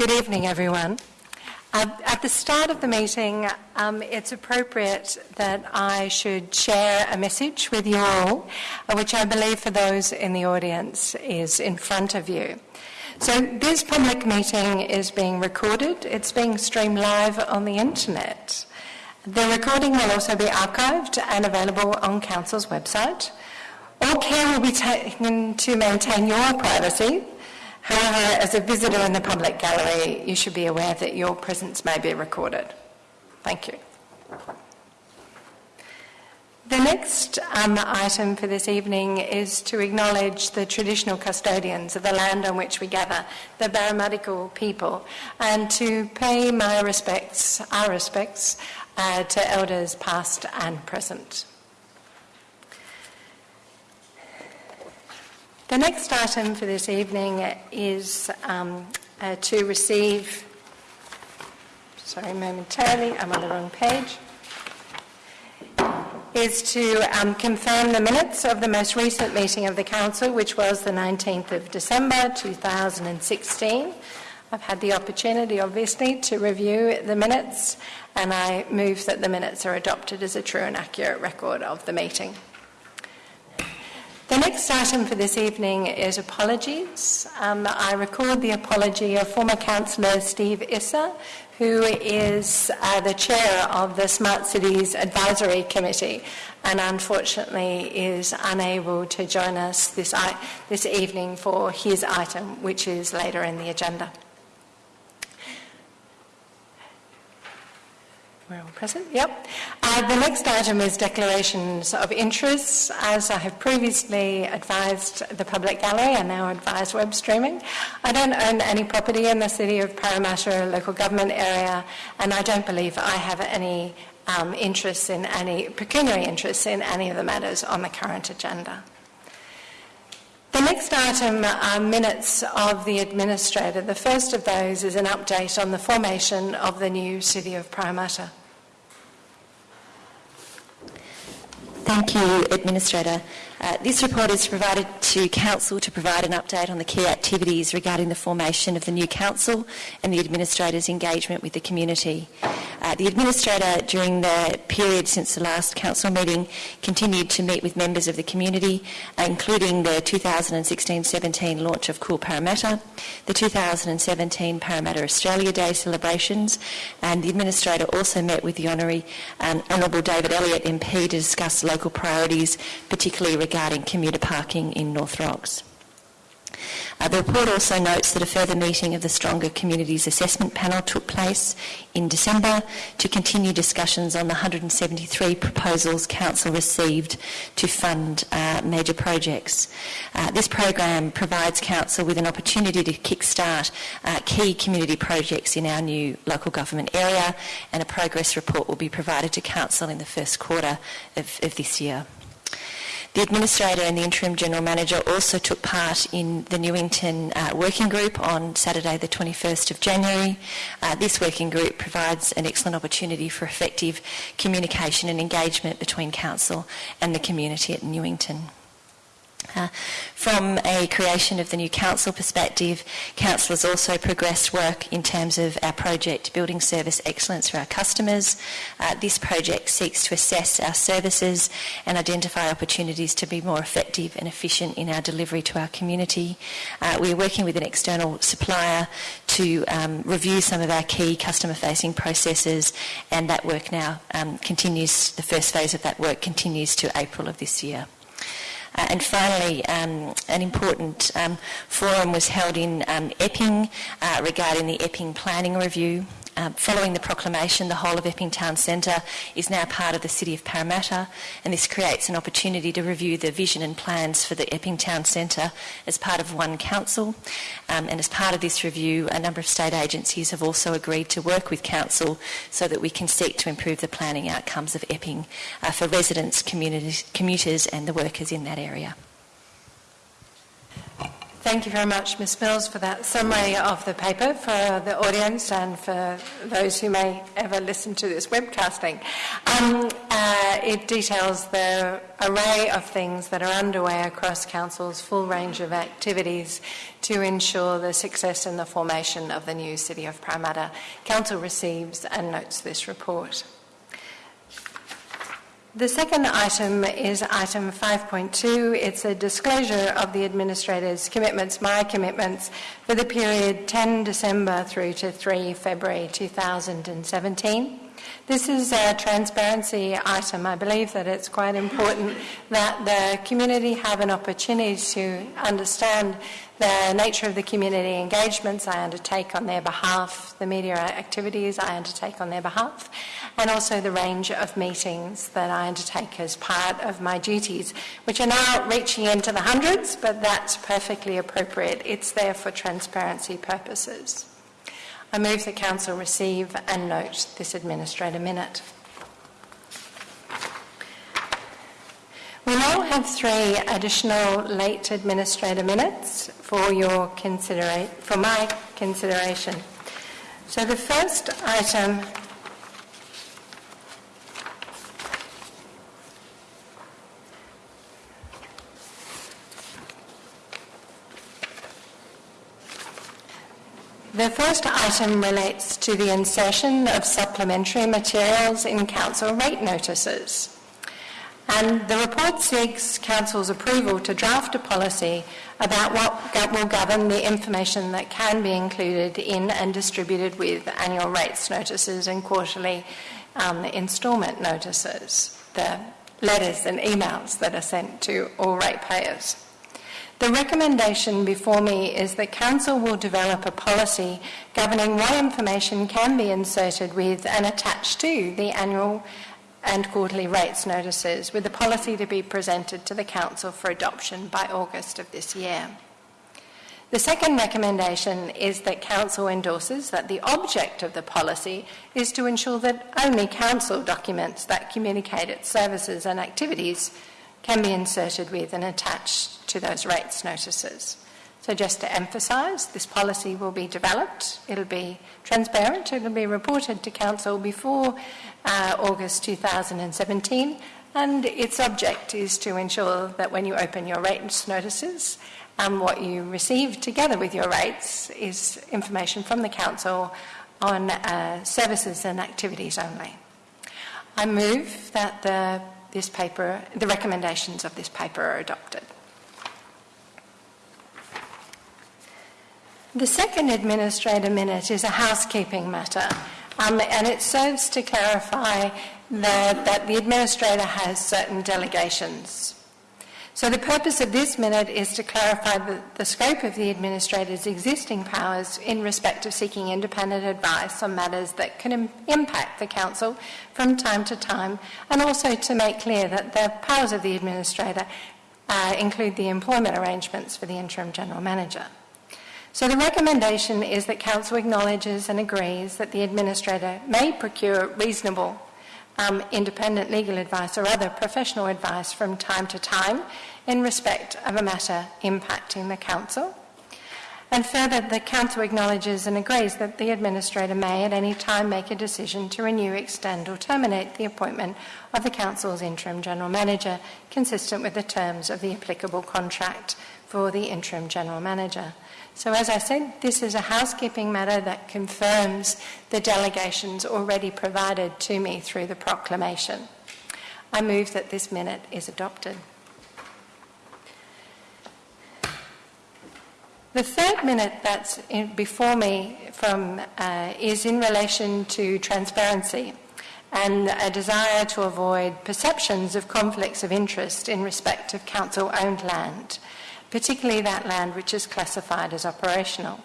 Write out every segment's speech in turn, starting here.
Good evening, everyone. Uh, at the start of the meeting, um, it's appropriate that I should share a message with you all, uh, which I believe for those in the audience is in front of you. So, this public meeting is being recorded, it's being streamed live on the internet. The recording will also be archived and available on Council's website. All care will be taken to maintain your privacy However, as a visitor in the public gallery, you should be aware that your presence may be recorded. Thank you. The next um, item for this evening is to acknowledge the traditional custodians of the land on which we gather, the Barramadigal people, and to pay my respects, our respects, uh, to elders past and present. The next item for this evening is um, uh, to receive, sorry, momentarily, I'm on the wrong page, is to um, confirm the minutes of the most recent meeting of the Council, which was the 19th of December 2016. I've had the opportunity, obviously, to review the minutes, and I move that the minutes are adopted as a true and accurate record of the meeting. The next item for this evening is apologies. Um, I record the apology of former councillor Steve Issa, who is uh, the chair of the Smart Cities Advisory Committee and unfortunately is unable to join us this, this evening for his item, which is later in the agenda. We're all present? Yep. Uh, the next item is declarations of interests. As I have previously advised the public gallery and now advised web streaming, I don't own any property in the city of Parramatta local government area, and I don't believe I have any um, interests in any pecuniary interests in any of the matters on the current agenda. The next item are minutes of the Administrator. The first of those is an update on the formation of the new City of Parramatta. Thank you, Administrator. Uh, this report is provided to Council to provide an update on the key activities regarding the formation of the new Council and the Administrator's engagement with the community. Uh, the Administrator, during the period since the last Council meeting, continued to meet with members of the community, uh, including the 2016-17 launch of Cool Parramatta, the 2017 Parramatta Australia Day celebrations, and the Administrator also met with the Honorary um, Honourable David Elliott MP to discuss local priorities, particularly regarding commuter parking in North Rocks. Uh, the report also notes that a further meeting of the Stronger Communities Assessment Panel took place in December to continue discussions on the 173 proposals Council received to fund uh, major projects. Uh, this program provides Council with an opportunity to kickstart uh, key community projects in our new local government area and a progress report will be provided to Council in the first quarter of, of this year. The Administrator and the Interim General Manager also took part in the Newington uh, Working Group on Saturday the 21st of January. Uh, this working group provides an excellent opportunity for effective communication and engagement between Council and the community at Newington. Uh, from a creation of the new council perspective, council has also progressed work in terms of our project Building Service Excellence for our customers. Uh, this project seeks to assess our services and identify opportunities to be more effective and efficient in our delivery to our community. Uh, we are working with an external supplier to um, review some of our key customer facing processes and that work now um, continues, the first phase of that work continues to April of this year. Uh, and finally, um, an important um, forum was held in um, Epping uh, regarding the Epping Planning Review. Um, following the proclamation, the whole of Epping Town Centre is now part of the City of Parramatta, and this creates an opportunity to review the vision and plans for the Epping Town Centre as part of one council. Um, and as part of this review, a number of state agencies have also agreed to work with council so that we can seek to improve the planning outcomes of Epping uh, for residents, commuters, and the workers in that area. Thank you very much, Ms Mills, for that summary of the paper for the audience and for those who may ever listen to this webcasting. Um, uh, it details the array of things that are underway across Council's full range of activities to ensure the success in the formation of the new City of Parramatta. Council receives and notes this report. The second item is item 5.2. It's a disclosure of the administrator's commitments, my commitments, for the period 10 December through to 3 February 2017. This is a transparency item. I believe that it's quite important that the community have an opportunity to understand the nature of the community engagements I undertake on their behalf, the media activities I undertake on their behalf, and also the range of meetings that I undertake as part of my duties, which are now reaching into the hundreds, but that's perfectly appropriate. It's there for transparency purposes. I move that Council receive and note this Administrator Minute. We now have three additional late administrator minutes for your considera- for my consideration. So the first item The first item relates to the insertion of supplementary materials in council rate notices. And the report seeks Council's approval to draft a policy about what will govern the information that can be included in and distributed with annual rates notices and quarterly um, instalment notices, the letters and emails that are sent to all ratepayers. The recommendation before me is that Council will develop a policy governing what information can be inserted with and attached to the annual and quarterly rates notices, with the policy to be presented to the Council for adoption by August of this year. The second recommendation is that Council endorses that the object of the policy is to ensure that only Council documents that communicate its services and activities can be inserted with and attached to those rates notices. So, just to emphasise, this policy will be developed, it'll be transparent, it'll be reported to Council before uh, August 2017, and its object is to ensure that when you open your rates notices, um, what you receive together with your rates is information from the Council on uh, services and activities only. I move that the, this paper, the recommendations of this paper are adopted. The second administrator minute is a housekeeping matter, um, and it serves to clarify that, that the administrator has certain delegations. So, the purpose of this minute is to clarify the, the, scope of the administrator's existing powers in respect of seeking independent advice on matters that can Im- impact the council from time to time, and also to make clear that the powers of the administrator uh, include the employment arrangements for the interim general manager. So the recommendation is that Council acknowledges and agrees that the Administrator may procure reasonable um, independent legal advice or other professional advice from time to time in respect of a matter impacting the Council. And further, the Council acknowledges and agrees that the Administrator may at any time make a decision to renew, extend, or terminate the appointment of the Council's interim General Manager consistent with the terms of the applicable contract for the interim General Manager. So, as I said, this is a housekeeping matter that confirms the delegations already provided to me through the proclamation. I move that this minute is adopted. The third minute that's before me from, uh, is in relation to transparency and a desire to avoid perceptions of conflicts of interest in respect of council owned land particularly that land which is classified as operational.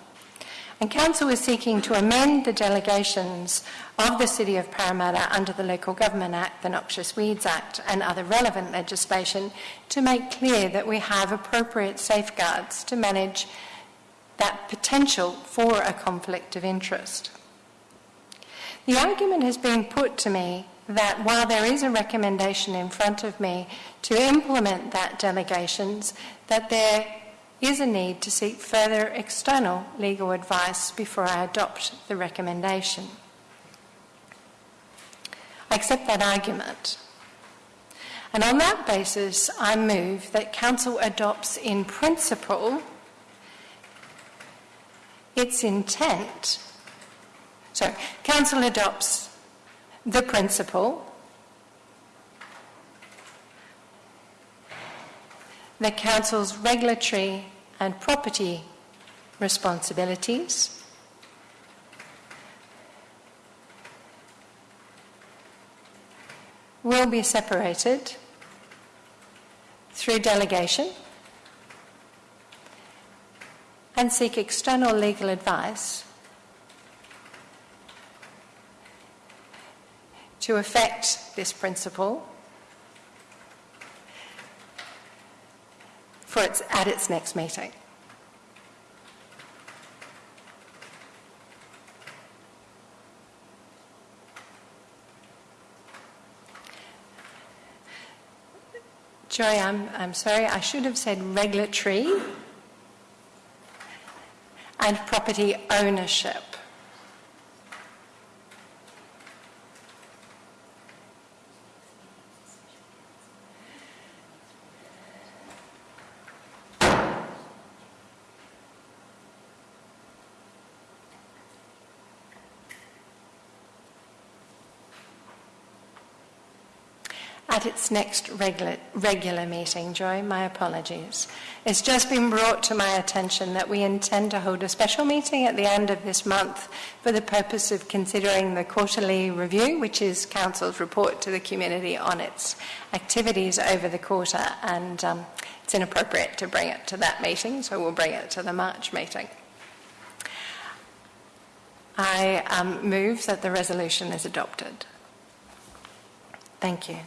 And Council is seeking to amend the delegations of the City of Parramatta under the Local Government Act, the Noxious Weeds Act, and other relevant legislation to make clear that we have appropriate safeguards to manage that potential for a conflict of interest. The argument has been put to me that while there is a recommendation in front of me to implement that delegations, that there is a need to seek further external legal advice before I adopt the recommendation. I accept that argument. And on that basis, I move that Council adopts in principle its intent. So, Council adopts the principle that Council's regulatory and property responsibilities. Will be separated through delegation and seek external legal advice to affect this principle for its, at its next meeting. Joy, I'm, I'm sorry, I should have said regulatory and property ownership. at next regular, regular meeting. Joy, my apologies. It's just been brought to my attention that we intend to hold a special meeting at the end of this month for the purpose of considering the quarterly review, which is Council's report to the community on its activities over the quarter. And um, it's inappropriate to bring it to that meeting, so we'll bring it to the March meeting. I um, move that the resolution is adopted. Thank you.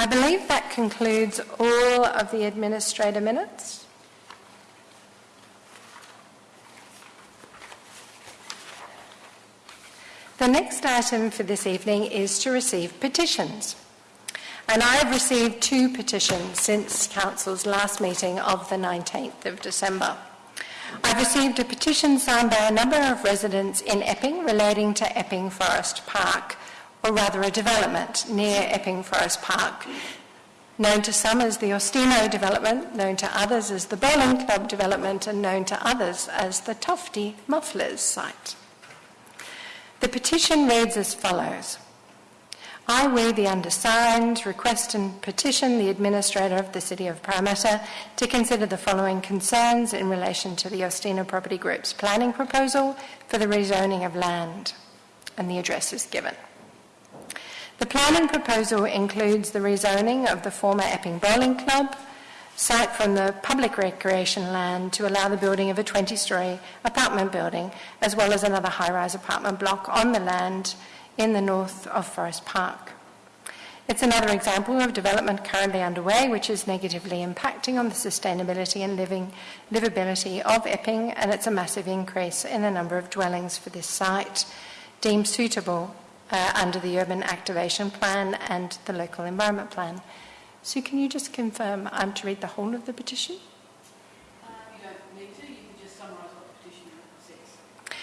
I believe that concludes all of the administrator minutes. The next item for this evening is to receive petitions. And I have received two petitions since Council's last meeting of the 19th of December. I've received a petition signed by a number of residents in Epping relating to Epping Forest Park or rather a development near Epping Forest Park, known to some as the Ostino development, known to others as the Bowling Club development, and known to others as the Tofty Mufflers site. The petition reads as follows. I, we, the undersigned, request and petition the Administrator of the City of Parramatta to consider the following concerns in relation to the Ostino Property Group's planning proposal for the rezoning of land. And the address is given. The planning proposal includes the rezoning of the former Epping Bowling Club site from the public recreation land to allow the building of a 20 story apartment building, as well as another high rise apartment block on the land in the north of Forest Park. It's another example of development currently underway, which is negatively impacting on the sustainability and living, livability of Epping, and it's a massive increase in the number of dwellings for this site deemed suitable uh, under the Urban Activation Plan and the Local Environment Plan. So can you just confirm I'm to read the whole of the petition? You don't need to, you can just summarise what the petition says.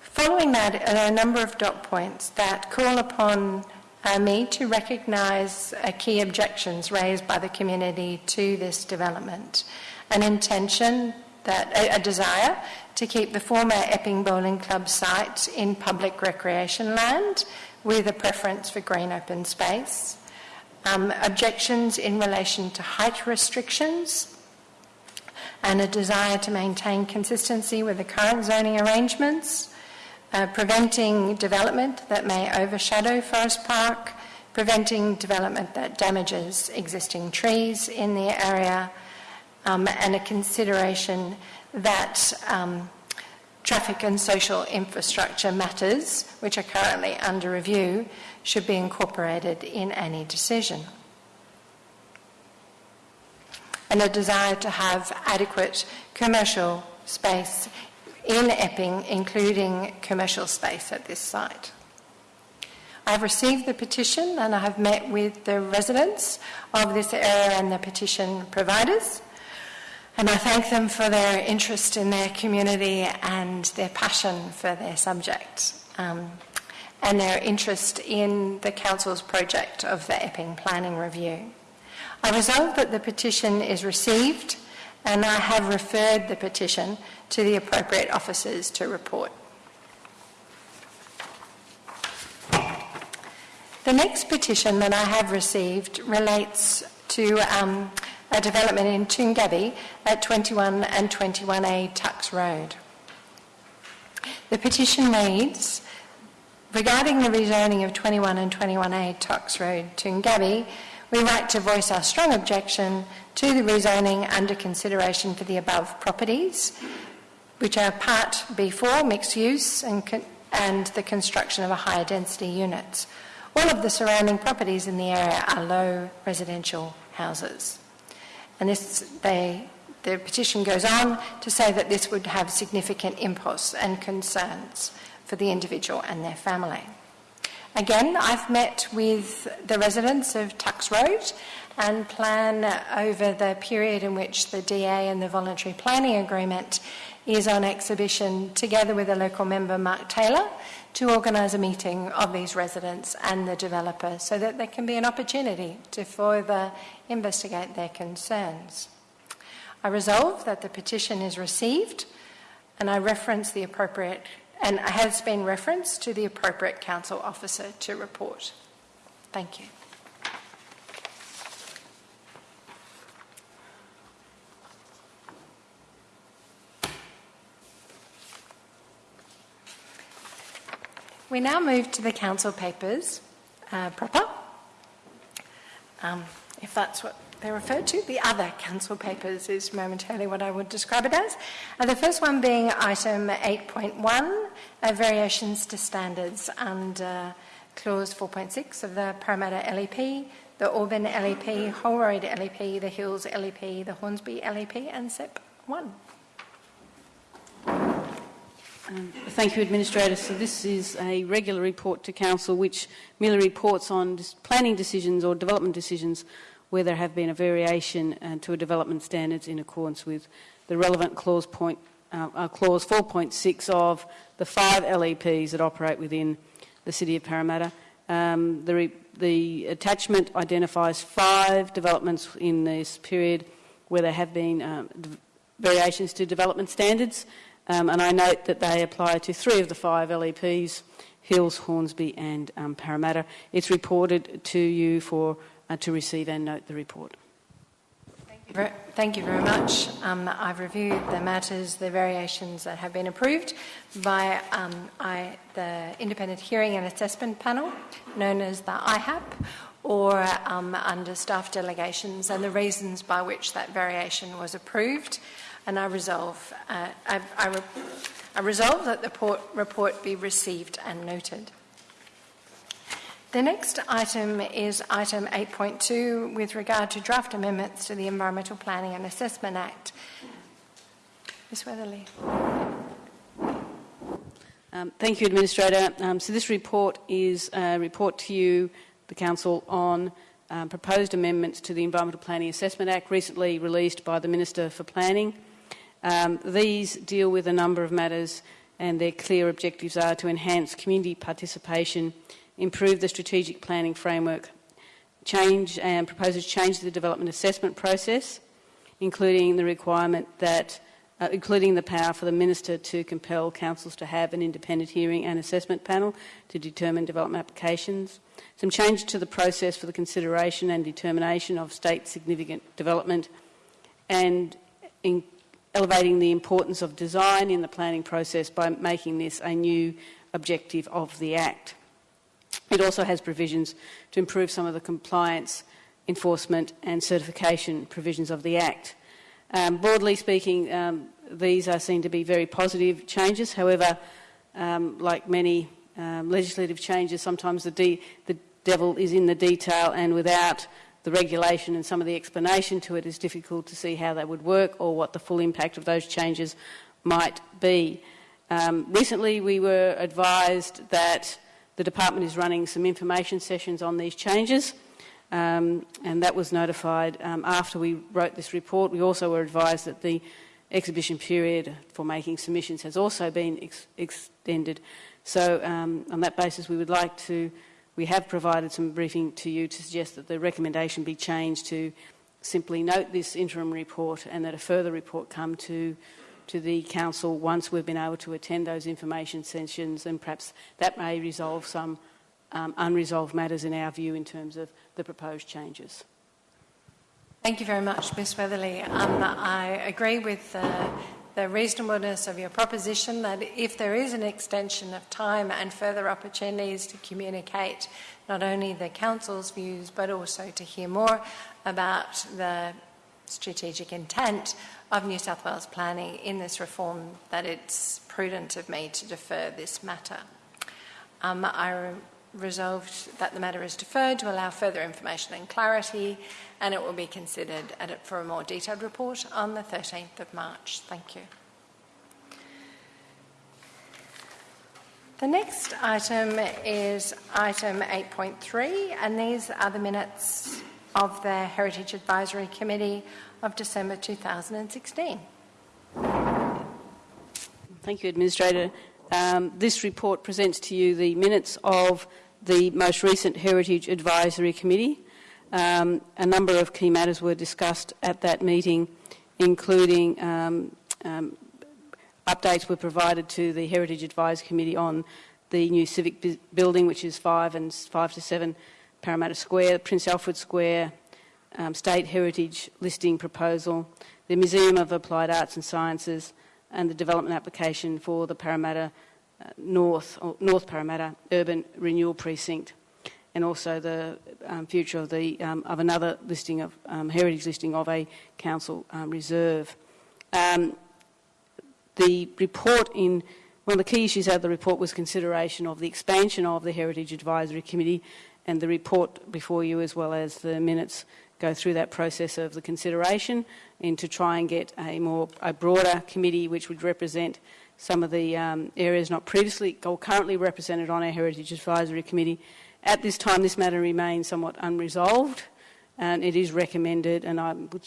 Following that there are a number of dot points that call upon uh, me to recognise uh, key objections raised by the community to this development. An intention that a, a desire to keep the former Epping Bowling Club site in public recreation land with a preference for green open space. Um, objections in relation to height restrictions and a desire to maintain consistency with the current zoning arrangements, uh, preventing development that may overshadow Forest Park, preventing development that damages existing trees in the area, um, and a consideration that um, traffic and social infrastructure matters, which are currently under review, should be incorporated in any decision. And a desire to have adequate commercial space in Epping, including commercial space at this site. I I've received the petition and I have met with the residents of this area and the petition providers. And I thank them for their interest in their community and their passion for their subject um, and their interest in the Council's project of the Epping Planning Review. I resolve that the petition is received and I have referred the petition to the appropriate officers to report. The next petition that I have received relates to um, a development in Toongabbie at 21 and 21A Tucks Road. The petition reads, regarding the rezoning of 21 and 21A Tucks Road, Toongabbie, we write to voice our strong objection to the rezoning under consideration for the above properties, which are Part B4, mixed use, and, and the construction of a higher density units. All of the surrounding properties in the area are low residential houses. And this, they, the petition goes on to say that this would have significant impulse and concerns for the individual and their family. Again, I've met with the residents of Tucks Road and plan over the period in which the DA and the voluntary planning agreement is on exhibition together with a local member, Mark Taylor, to organise a meeting of these residents and the developer so that there can be an opportunity to further investigate their concerns. I resolve that the petition is received and I reference the appropriate and has been referenced to the appropriate council officer to report. Thank you. We now move to the council papers uh, proper, um, if that's what they're referred to. The other council papers is momentarily what I would describe it as. Uh, the first one being item 8.1, uh, variations to standards under clause 4.6 of the Parramatta LEP, the Auburn LEP, Holroyd LEP, the Hills LEP, the Hornsby LEP, and SEPP 1. Um, thank you, Administrator. So this is a regular report to Council which merely reports on planning decisions or development decisions where there have been a variation uh, to a development standards in accordance with the relevant clause, point, uh, uh, clause 4.6 of the five LEPs that operate within the City of Parramatta. Um, the, the attachment identifies five developments in this period where there have been um, variations to development standards. Um, and I note that they apply to three of the five LEPs, Hills, Hornsby and um, Parramatta. It's reported to you for uh, to receive and note the report. Thank you very much. Um, I've reviewed the matters, the variations that have been approved by um, I, the Independent Hearing and Assessment Panel, known as the IHAP, or um, under staff delegations, and the reasons by which that variation was approved and I resolve, uh, I, I, re- I, resolve that the report, report be received and noted. The next item is item 8.2 with regard to draft amendments to the Environmental Planning and Assessment Act. Ms Weatherley. Um, thank you, Administrator. Um, so this report is a report to you, the Council, on um, proposed amendments to the Environmental Planning Assessment Act recently released by the Minister for Planning. Um, these deal with a number of matters, and their clear objectives are to enhance community participation, improve the strategic planning framework, change and proposes change the development assessment process, including the requirement that uh, including the power for the minister to compel councils to have an independent hearing and assessment panel to determine development applications, some change to the process for the consideration and determination of state significant development, and in elevating the importance of design in the planning process by making this a new objective of the Act. It also has provisions to improve some of the compliance, enforcement and certification provisions of the Act. Um, broadly speaking, um, these are seen to be very positive changes. However, um, like many um, legislative changes, sometimes the, the devil is in the detail and without the regulation and some of the explanation to it is difficult to see how that would work or what the full impact of those changes might be. Um, recently, we were advised that the department is running some information sessions on these changes. Um, and that was notified um, after we wrote this report. We also were advised that the exhibition period for making submissions has also been ex extended. So um, on that basis, we would like to, we have provided some briefing to you to suggest that the recommendation be changed to simply note this interim report and that a further report come to, to the council once we've been able to attend those information sessions and perhaps that may resolve some um, unresolved matters in our view in terms of the proposed changes. Thank you very much, Ms Weatherley. Um, I agree with uh, the reasonableness of your proposition that if there is an extension of time and further opportunities to communicate not only the Council's views but also to hear more about the strategic intent of New South Wales planning in this reform, that it's prudent of me to defer this matter. Um, I resolved that the matter is deferred to allow further information and clarity, and it will be considered for a more detailed report on the 13th of March. Thank you. The next item is item 8.3, and these are the minutes of the Heritage Advisory Committee of December 2016. Thank you, Administrator. Um, this report presents to you the minutes of the most recent Heritage Advisory Committee. Um, a number of key matters were discussed at that meeting, including um, um, updates were provided to the Heritage Advisory Committee on the new civic building, which is 5 and 5 to 7 Parramatta Square, Prince Alfred Square, um, State Heritage Listing Proposal, the Museum of Applied Arts and Sciences, and the development application for the Parramatta uh, North, North Parramatta Urban Renewal Precinct, and also the um, future of, the, um, of another listing of um, heritage listing of a council um, reserve. Um, the report in one of the key issues out of the report was consideration of the expansion of the Heritage Advisory Committee and the report before you as well as the minutes go through that process of the consideration and to try and get a more a broader committee which would represent some of the um, areas not previously or currently represented on our Heritage Advisory Committee. At this time, this matter remains somewhat unresolved, and it is recommended, and I would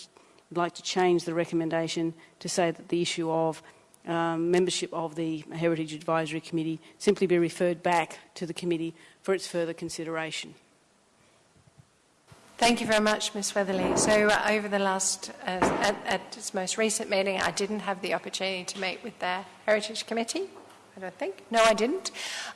like to change the recommendation to say that the issue of um, membership of the Heritage Advisory Committee simply be referred back to the committee for its further consideration. Thank you very much, Ms Weatherley. So uh, over the last, uh, at, at, its most recent meeting, I didn't have the opportunity to meet with the Heritage Committee. I don't think. No, I didn't.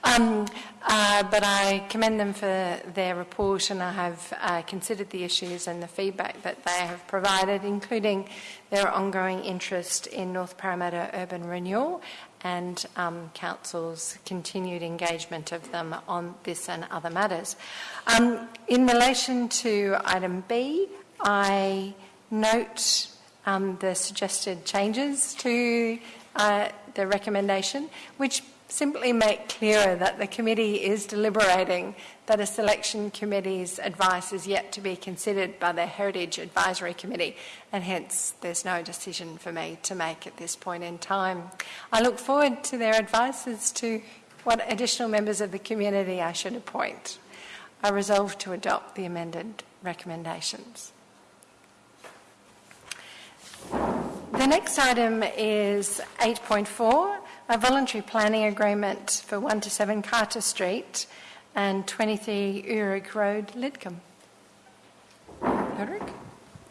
Um, uh, but I commend them for their report and I have uh, considered the issues and the feedback that they have provided, including their ongoing interest in North Parramatta urban renewal and um, Council's continued engagement of them on this and other matters. Um, in relation to item B, I note um, the suggested changes to uh, the recommendation, which simply make clearer that the committee is deliberating that a selection committee's advice is yet to be considered by the Heritage Advisory Committee, and hence there's no decision for me to make at this point in time. I look forward to their advice as to what additional members of the community I should appoint. I resolve to adopt the amended recommendations. The next item is 8.4, a voluntary planning agreement for 1 to 7 Carter Street and 23 Uhrig Road, Lidcombe. Ulrich?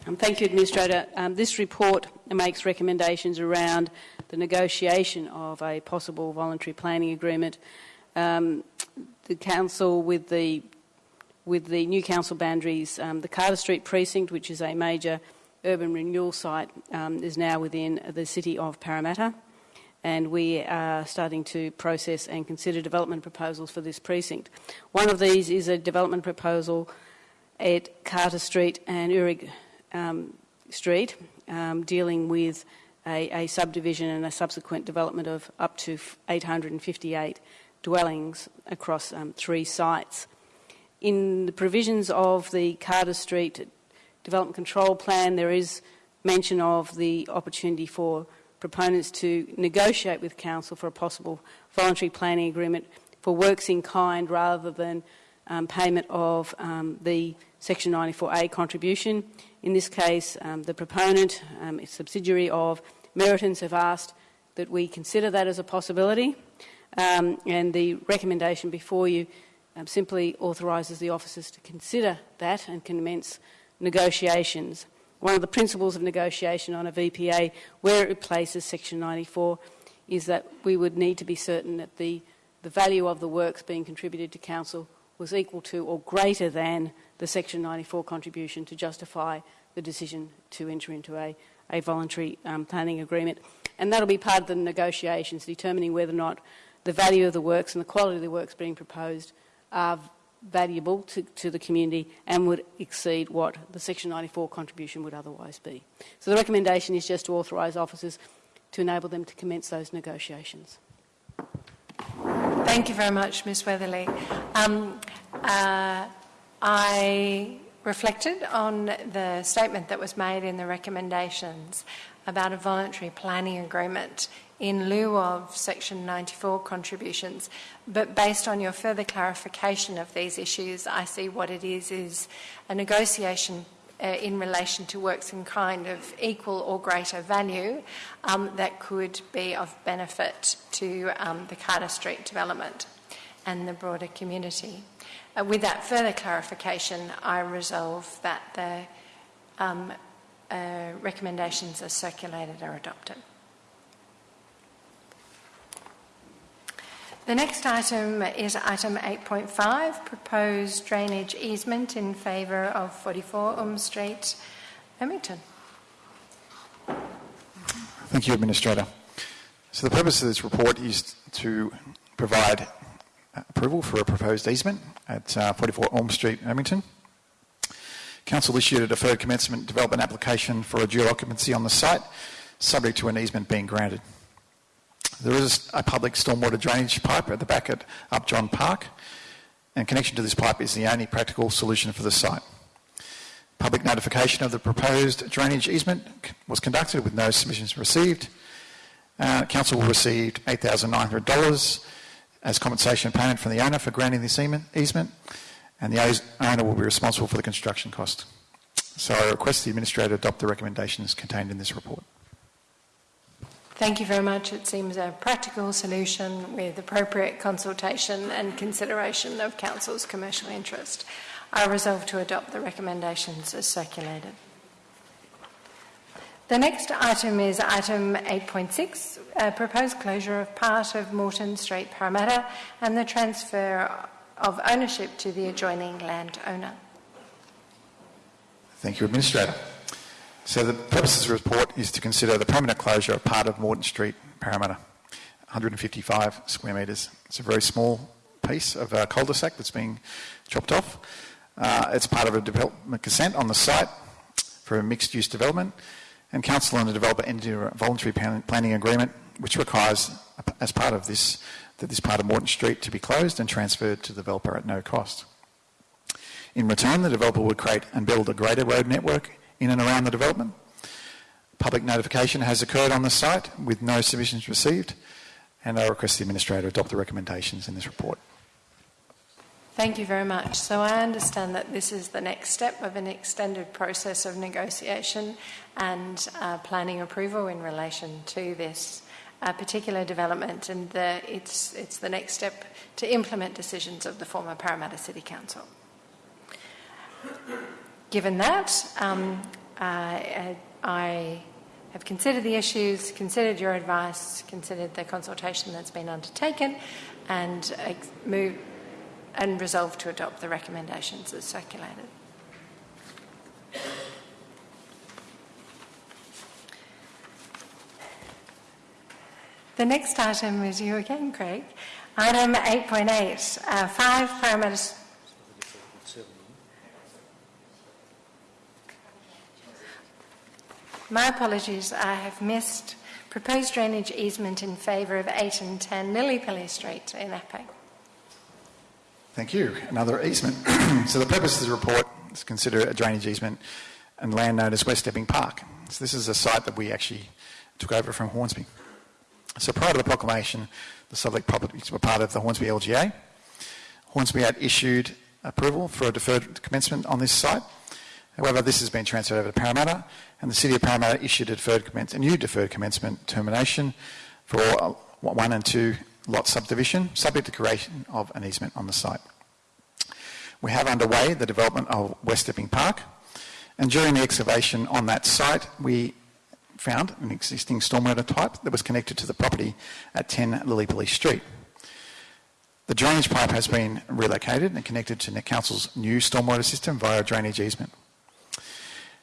Um, thank you, Administrator. Um, this report makes recommendations around the negotiation of a possible voluntary planning agreement. Um, the Council, with the, with the new council boundaries, um, the Carter Street precinct, which is a major urban renewal site, um, is now within the city of Parramatta and we are starting to process and consider development proposals for this precinct. One of these is a development proposal at Carter Street and Uhrig um, Street, um, dealing with a, a, subdivision and a subsequent development of up to 858 dwellings across um, three sites. In the provisions of the Carter Street Development Control Plan, there is mention of the opportunity for proponents to negotiate with Council for a possible voluntary planning agreement for works in kind rather than um, payment of um, the Section 94A contribution. In this case, um, the proponent, um, a subsidiary of Meritons, have asked that we consider that as a possibility, um, and the recommendation before you um, simply authorises the officers to consider that and commence negotiations. One of the principles of negotiation on a VPA, where it replaces Section 94, is that we would need to be certain that the, the value of the works being contributed to Council was equal to or greater than the Section 94 contribution to justify the decision to enter into a, a voluntary um, planning agreement. And that'll be part of the negotiations, determining whether or not the value of the works and the quality of the works being proposed are valuable to, to the community and would exceed what the Section 94 contribution would otherwise be. So the recommendation is just to authorise officers to enable them to commence those negotiations. Thank you very much, Ms Weatherley. Um, uh, I reflected on the statement that was made in the recommendations about a voluntary planning agreement in lieu of Section 94 contributions. But based on your further clarification of these issues, I see what it is is a negotiation uh, in relation to works in kind of equal or greater value um, that could be of benefit to um, the Carter Street development and the broader community. Uh, with that further clarification, I resolve that the um, uh, recommendations as circulated are adopted. The next item is item 8.5, proposed drainage easement in favour of 44 Ulm Street, Ermington. Thank you, Administrator. So the purpose of this report is to provide approval for a proposed easement at uh, 44 Ulm Street, Ermington. Council issued a deferred commencement development application for a dual occupancy on the site, subject to an easement being granted. There is a public stormwater drainage pipe at the back at Upjohn Park, and connection to this pipe is the only practical solution for the site. Public notification of the proposed drainage easement was conducted with no submissions received. Uh, council received $8,900 as compensation payment from the owner for granting this easement, and the owner will be responsible for the construction cost. So I request the Administrator adopt the recommendations contained in this report. Thank you very much. It seems a practical solution with appropriate consultation and consideration of Council's commercial interest. I resolve to adopt the recommendations as circulated. The next item is item 8.6, uh, proposed closure of part of Morton Street, Parramatta, and the transfer of ownership to the adjoining landowner. Thank you, Administrator. So the purpose of the report is to consider the permanent closure of part of Morton Street, Parramatta, 155 square metres. It's a very small piece of a cul-de-sac that's being chopped off. Uh, it's part of a development consent on the site for a mixed-use development, and council and the developer entered a voluntary planning agreement which requires, as part of this, that this part of Morton Street to be closed and transferred to the developer at no cost. In return, the developer would create and build a greater road network in and around the development. Public notification has occurred on the site with no submissions received, and I request the Administrator to adopt the recommendations in this report. Thank you very much. So I understand that this is the next step of an extended process of negotiation and uh, planning approval in relation to this uh, particular development, and the, it's, it's the next step to implement decisions of the former Parramatta City Council. Given that, um, uh, I have considered the issues, considered your advice, considered the consultation that's been undertaken, and move and resolved to adopt the recommendations as circulated. The next item is you again, Craig. Item 8.8, uh, 5 Parramatta My apologies, I have missed proposed drainage easement in favour of 8 and 10 Lillypilly Street in Epping. Thank you. Another easement. so the purpose of the report is to consider a drainage easement and land known as West Epping Park. So this is a site that we actually took over from Hornsby. So prior to the proclamation, the subject properties were part of the Hornsby LGA. Hornsby had issued approval for a deferred commencement on this site. However, this has been transferred over to Parramatta, and the City of Parramatta issued a, deferred commence, a new deferred commencement termination for uh, one and two lot subdivision, subject to creation of an easement on the site. We have underway the development of West Epping Park, and during the excavation on that site, we found an existing stormwater pipe that was connected to the property at 10 Lillipilly Street. The drainage pipe has been relocated and connected to the council's new stormwater system via drainage easement.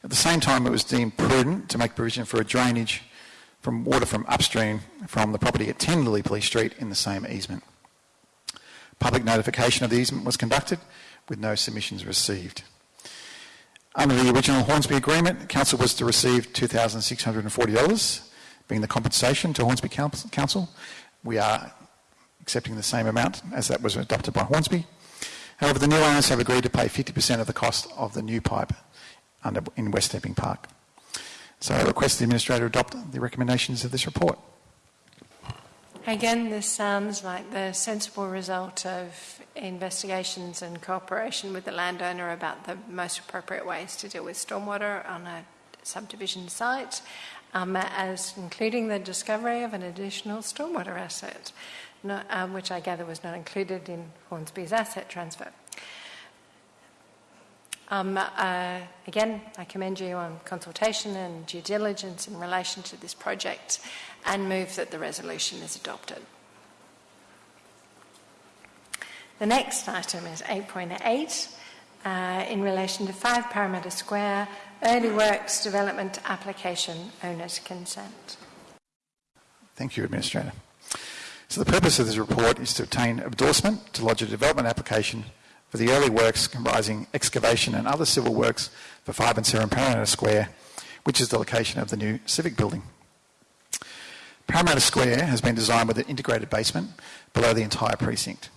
At the same time, it was deemed prudent to make provision for a drainage from water from upstream from the property at 10 Lillipilly Street in the same easement. Public notification of the easement was conducted with no submissions received. Under the original Hornsby agreement, council was to receive $2,640, being the compensation to Hornsby Council. We are accepting the same amount as that was adopted by Hornsby. However, the new owners have agreed to pay 50% of the cost of the new pipe under, in West Epping Park. So I request the Administrator to adopt the recommendations of this report. Again, this sounds like the sensible result of investigations and cooperation with the landowner about the most appropriate ways to deal with stormwater on a subdivision site, um, as including the discovery of an additional stormwater asset, not, um, which I gather was not included in Hornsby's asset transfer. Um, uh, again, I commend you on consultation and due diligence in relation to this project and move that the resolution is adopted. The next item is 8.8 uh, in relation to 5 Parramatta Square Early Works Development Application Owner's Consent. Thank you, Administrator. So the purpose of this report is to obtain endorsement to lodge a development application for the early works comprising excavation and other civil works for 5 and 7 Parramatta Square, which is the location of the new civic building. Parramatta Square has been designed with an integrated basement below the entire precinct.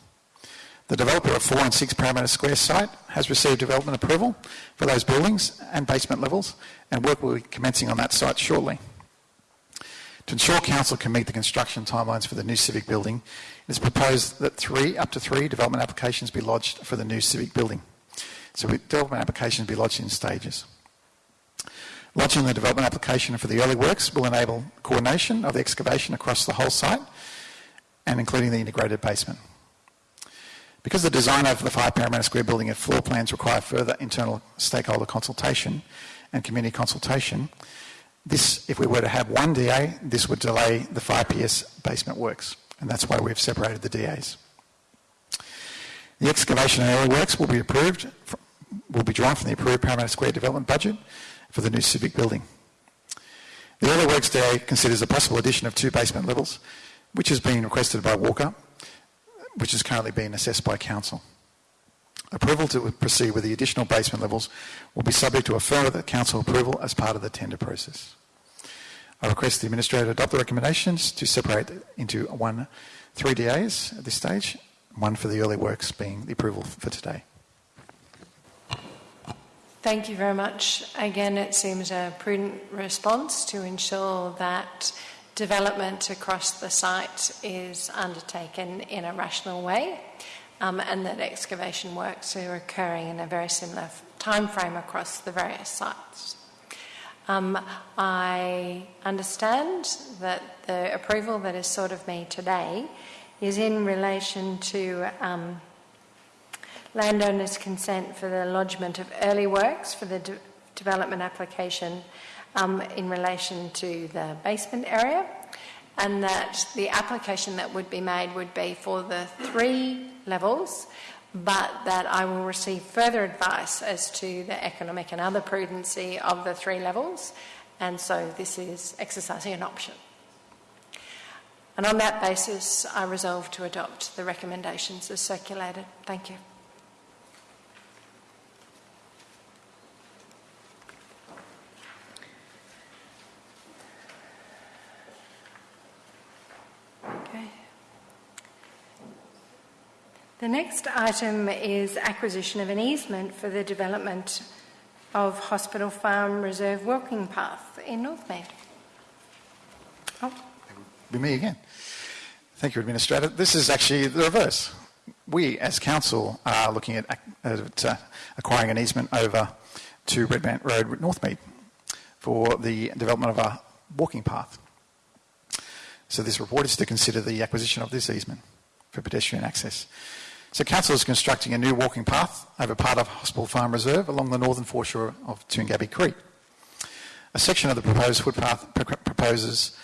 The developer of 4 and 6 Parramatta Square site has received development approval for those buildings and basement levels, and work will be commencing on that site shortly. To ensure Council can meet the construction timelines for the new civic building, it is proposed that three, up to three development applications be lodged for the new civic building. So development applications be lodged in stages. Lodging the development application for the early works will enable coordination of the excavation across the whole site and including the integrated basement. Because the design of the 5 Parramatta Square building and floor plans require further internal stakeholder consultation and community consultation, this, if we were to have one DA, this would delay the 5PS basement works, and that's why we've separated the DAs. The excavation and early works will be approved, will be drawn from the approved Parramatta Square development budget for the new civic building. The early works DA considers a possible addition of two basement levels, which is being requested by Walker, which is currently being assessed by Council. Approval to proceed with the additional basement levels will be subject to a further council approval as part of the tender process. I request the Administrator adopt the recommendations to separate into one, three DAs at this stage, one for the early works being the approval for today. Thank you very much. Again, it seems a prudent response to ensure that development across the site is undertaken in a rational way um, and that excavation works are occurring in a very similar time frame across the various sites. Um, I understand that the approval that is sought of me today is in relation to um, landowners' consent for the lodgement of early works for the de- development application um, in relation to the basement area, and that the application that would be made would be for the three levels, but that I will receive further advice as to the economic and other prudency of the three levels, and so this is exercising an option. And on that basis, I resolve to adopt the recommendations as circulated. Thank you. The next item is acquisition of an easement for the development of Hospital Farm Reserve Walking Path in Northmead. Oh. be me again. Thank you, Administrator. This is actually the reverse. We, as council, are looking at, at uh, acquiring an easement over to Redmount Road, Northmead, for the development of a walking path. So this report is to consider the acquisition of this easement for pedestrian access. So council is constructing a new walking path over part of Hospital Farm Reserve along the northern foreshore of Toongabbie Creek. A section of the proposed footpath proposes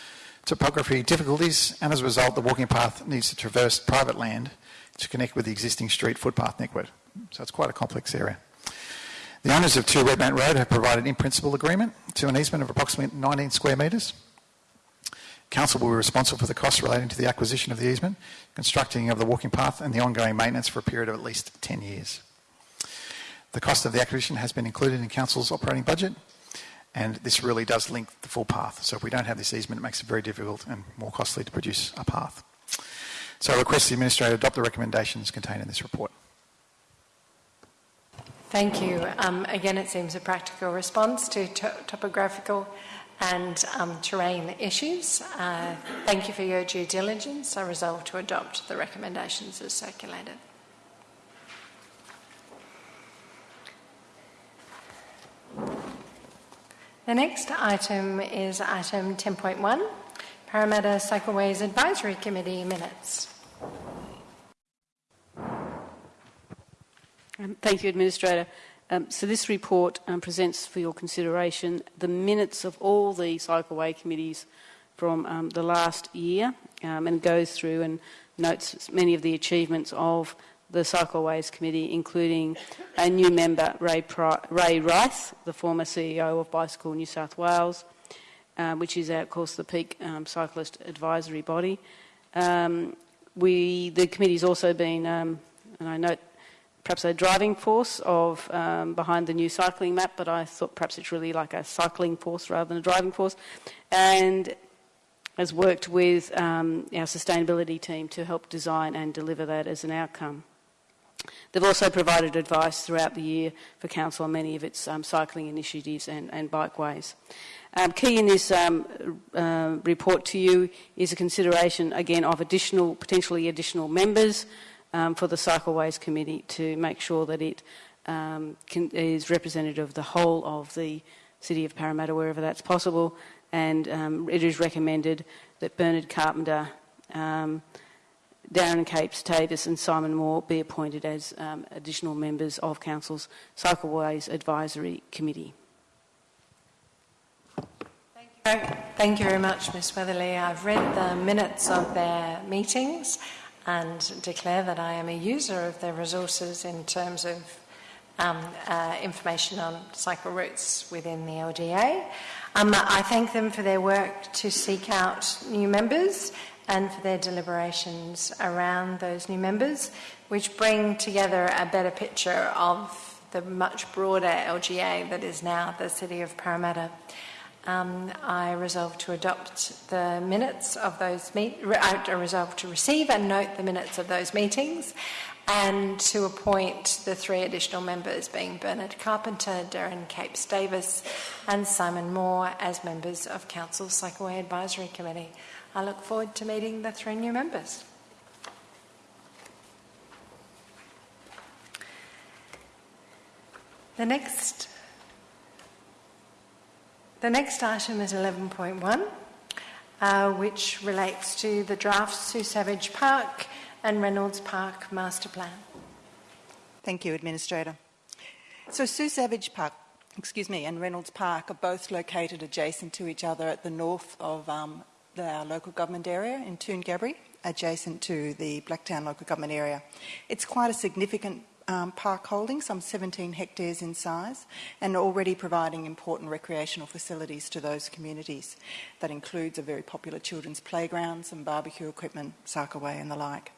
topography difficulties and as a result the walking path needs to traverse private land to connect with the existing street footpath network. So it's quite a complex area. The owners of 2 Redmount Road have provided in principle agreement to an easement of approximately 19 square metres. Council will be responsible for the costs relating to the acquisition of the easement, constructing of the walking path and the ongoing maintenance for a period of at least 10 years. The cost of the acquisition has been included in Council's operating budget and this really does link the full path. So if we don't have this easement, it makes it very difficult and more costly to produce a path. So I request the Administrator to adopt the recommendations contained in this report. Thank you. Um, again, it seems a practical response to topographical and um, terrain issues. Uh, thank you for your due diligence. I resolve to adopt the recommendations as circulated. The next item is item 10.1, Parramatta Cycleways Advisory Committee minutes. Um, thank you, Administrator. Um, so this report um, presents for your consideration the minutes of all the cycleway committees from um, the last year um, and goes through and notes many of the achievements of the Cycleways Committee, including a new member, Ray, Pri- Ray Rice, the former CEO of Bicycle New South Wales, uh, which is, of course, the peak um, cyclist advisory body. We, the committee's also been, and I note, perhaps a driving force of um, behind the new cycling map, but I thought perhaps it's really like a cycling force rather than a driving force, and has worked with um, our sustainability team to help design and deliver that as an outcome. They've also provided advice throughout the year for Council on many of its um, cycling initiatives and, and bikeways. Um, key in this um, uh, report to you is a consideration again of additional, potentially additional members um, for the Cycleways Committee to make sure that it um, can, is representative of the whole of the City of Parramatta wherever that's possible and um, it is recommended that Bernard Carpenter Darren Capes Tavis and Simon Moore be appointed as um, additional members of Council's Cycleways Advisory Committee. Thank you. Thank you very much, Ms Weatherley. I've read the minutes of their meetings and declare that I am a user of their resources in terms of um, uh, information on cycle routes within the LGA. Um, I thank them for their work to seek out new members and for their deliberations around those new members, which bring together a better picture of the much broader LGA that is now the City of Parramatta. Um, I resolve to adopt the minutes of those meet. I resolve to receive and note the minutes of those meetings, and to appoint the three additional members, being Bernard Carpenter, Darren Capes Davis, and Simon Moore, as members of Council's Cycleway Advisory Committee. I look forward to meeting the three new members. The next, the next item is 11.1, uh, which relates to the draft Sue Savage Park and Reynolds Park Master Plan. Thank you, Administrator. So Sue Savage Park, excuse me, and Reynolds Park are both located adjacent to each other at the north of um, our local government area in Toongabbie, adjacent to the Blacktown local government area. It's quite a significant um, park holding, some 17 hectares in size, and already providing important recreational facilities to those communities. That includes a very popular children's playground, some barbecue equipment, Cycleway and the like.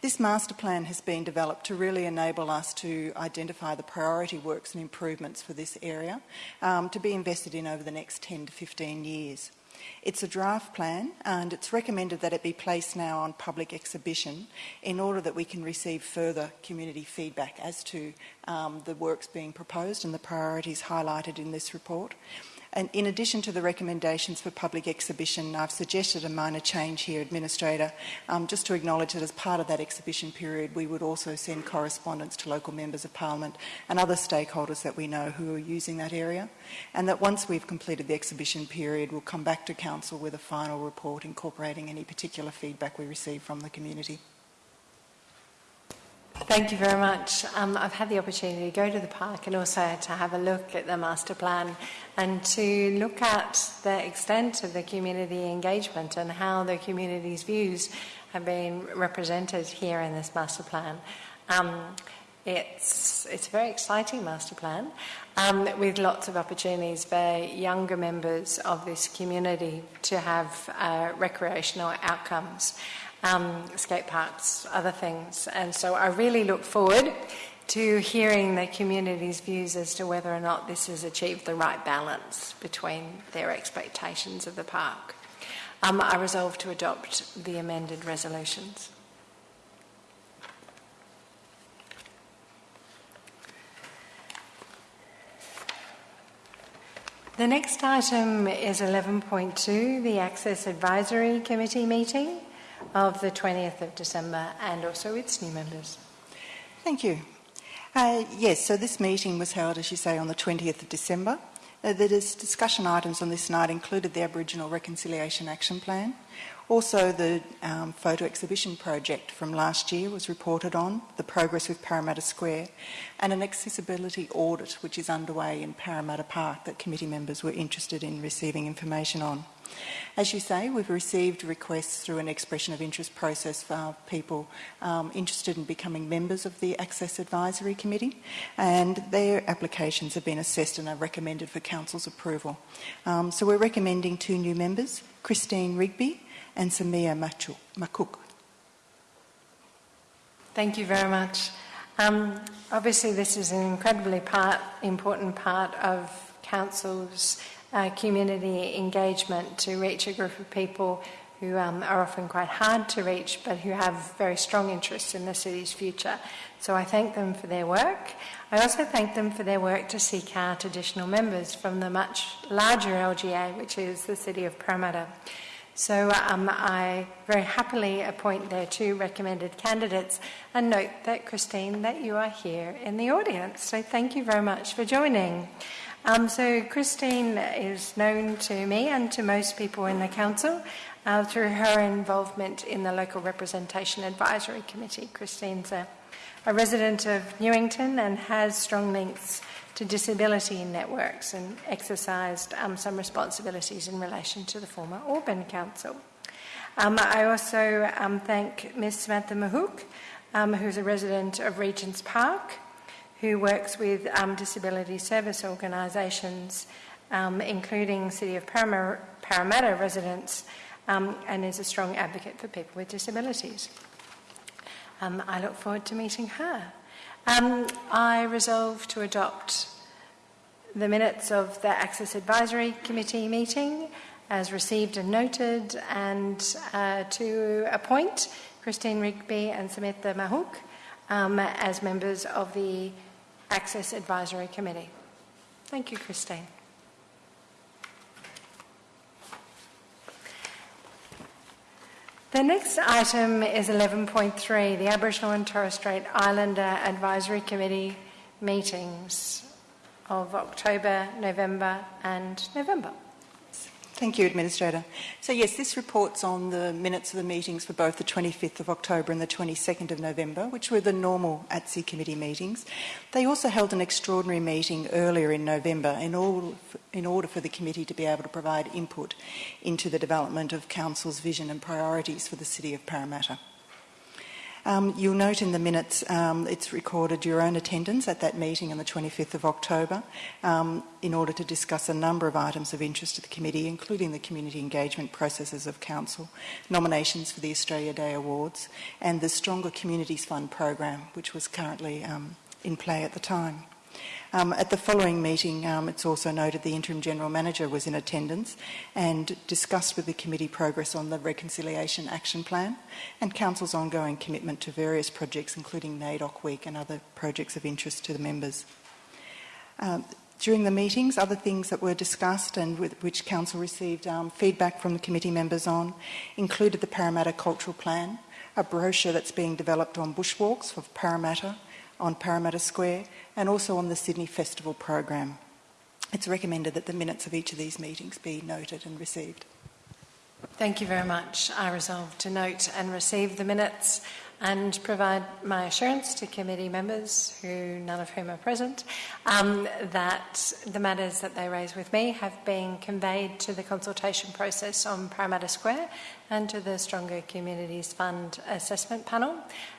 This master plan has been developed to really enable us to identify the priority works and improvements for this area um, to be invested in over the next 10 to 15 years. It's a draft plan and it's recommended that it be placed now on public exhibition in order that we can receive further community feedback as to um, the works being proposed and the priorities highlighted in this report. And in addition to the recommendations for public exhibition, I've suggested a minor change here, Administrator, um, just to acknowledge that as part of that exhibition period, we would also send correspondence to local members of Parliament and other stakeholders that we know who are using that area. And that once we've completed the exhibition period, we'll come back to Council with a final report incorporating any particular feedback we receive from the community. Thank you very much. Um, I've had the opportunity to go to the park and also to have a look at the master plan and to look at the extent of the community engagement and how the community's views have been represented here in this master plan. Um, it's, it's a very exciting master plan um, with lots of opportunities for younger members of this community to have uh, recreational outcomes um, skate parks, other things. And so I really look forward to hearing the community's views as to whether or not this has achieved the right balance between their expectations of the park. Um, I resolve to adopt the amended resolutions. The next item is 11.2, the Access Advisory Committee meeting of the 20th of December and also its new members. Thank you. Uh, yes, so this meeting was held, as you say, on the 20th of December. Uh, the discussion items on this night included the Aboriginal Reconciliation Action Plan, also, the um, photo exhibition project from last year was reported on, the progress with Parramatta Square, and an accessibility audit which is underway in Parramatta Park that committee members were interested in receiving information on. As you say, we've received requests through an expression of interest process for people um, interested in becoming members of the Access Advisory Committee, and their applications have been assessed and are recommended for Council's approval. Um, so we're recommending two new members, Christine Rigby and Samia Makuk. Thank you very much. Um, obviously, this is an incredibly part, important part of Council's uh, community engagement to reach a group of people who um, are often quite hard to reach but who have very strong interests in the city's future. So I thank them for their work. I also thank them for their work to seek out additional members from the much larger LGA, which is the City of Parramatta. So um, I very happily appoint their two recommended candidates and note that, Christine, that you are here in the audience. So thank you very much for joining. Um, so Christine is known to me and to most people in the council uh, through her involvement in the Local Representation Advisory Committee. Christine's a, a resident of Newington and has strong links to disability networks and exercised um, some responsibilities in relation to the former Auburn Council. Um, I also um, thank Ms. Samantha Mahook, um, who's a resident of Regent's Park, who works with um, disability service organisations, um, including City of Parramatta, Parramatta residents, and is a strong advocate for people with disabilities. I look forward to meeting her. Um, I resolve to adopt the minutes of the Access Advisory Committee meeting as received and noted, and uh, to appoint Christine Rigby and Samantha Mahook um, as members of the Access Advisory Committee. Thank you, Christine. The next item is 11.3, the Aboriginal and Torres Strait Islander Advisory Committee meetings of October, November and November. Thank you, Administrator. So, yes, this reports on the minutes of the meetings for both the 25th of October and the 22nd of November, which were the normal ATSI committee meetings. They also held an extraordinary meeting earlier in November in, all, in order for the committee to be able to provide input into the development of Council's vision and priorities for the City of Parramatta. Um, you'll note in the minutes um, it's recorded your own attendance at that meeting on the 25th of October um, in order to discuss a number of items of interest to the committee, including the community engagement processes of Council, nominations for the Australia Day Awards, and the Stronger Communities Fund program, which was currently um, in play at the time. Um, at the following meeting, um, it's also noted the Interim General Manager was in attendance and discussed with the committee progress on the Reconciliation Action Plan and Council's ongoing commitment to various projects, including NAIDOC Week and other projects of interest to the members. Um, during the meetings, other things that were discussed and with which Council received um, feedback from the committee members on included the Parramatta Cultural Plan, a brochure that's being developed on bushwalks for Parramatta, on Parramatta Square, and also on the Sydney Festival program. It's recommended that the minutes of each of these meetings be noted and received. Thank you very much. I resolve to note and receive the minutes and provide my assurance to committee members, who none of whom are present, um, that the matters that they raise with me have been conveyed to the consultation process on Parramatta Square and to the Stronger Communities Fund assessment panel.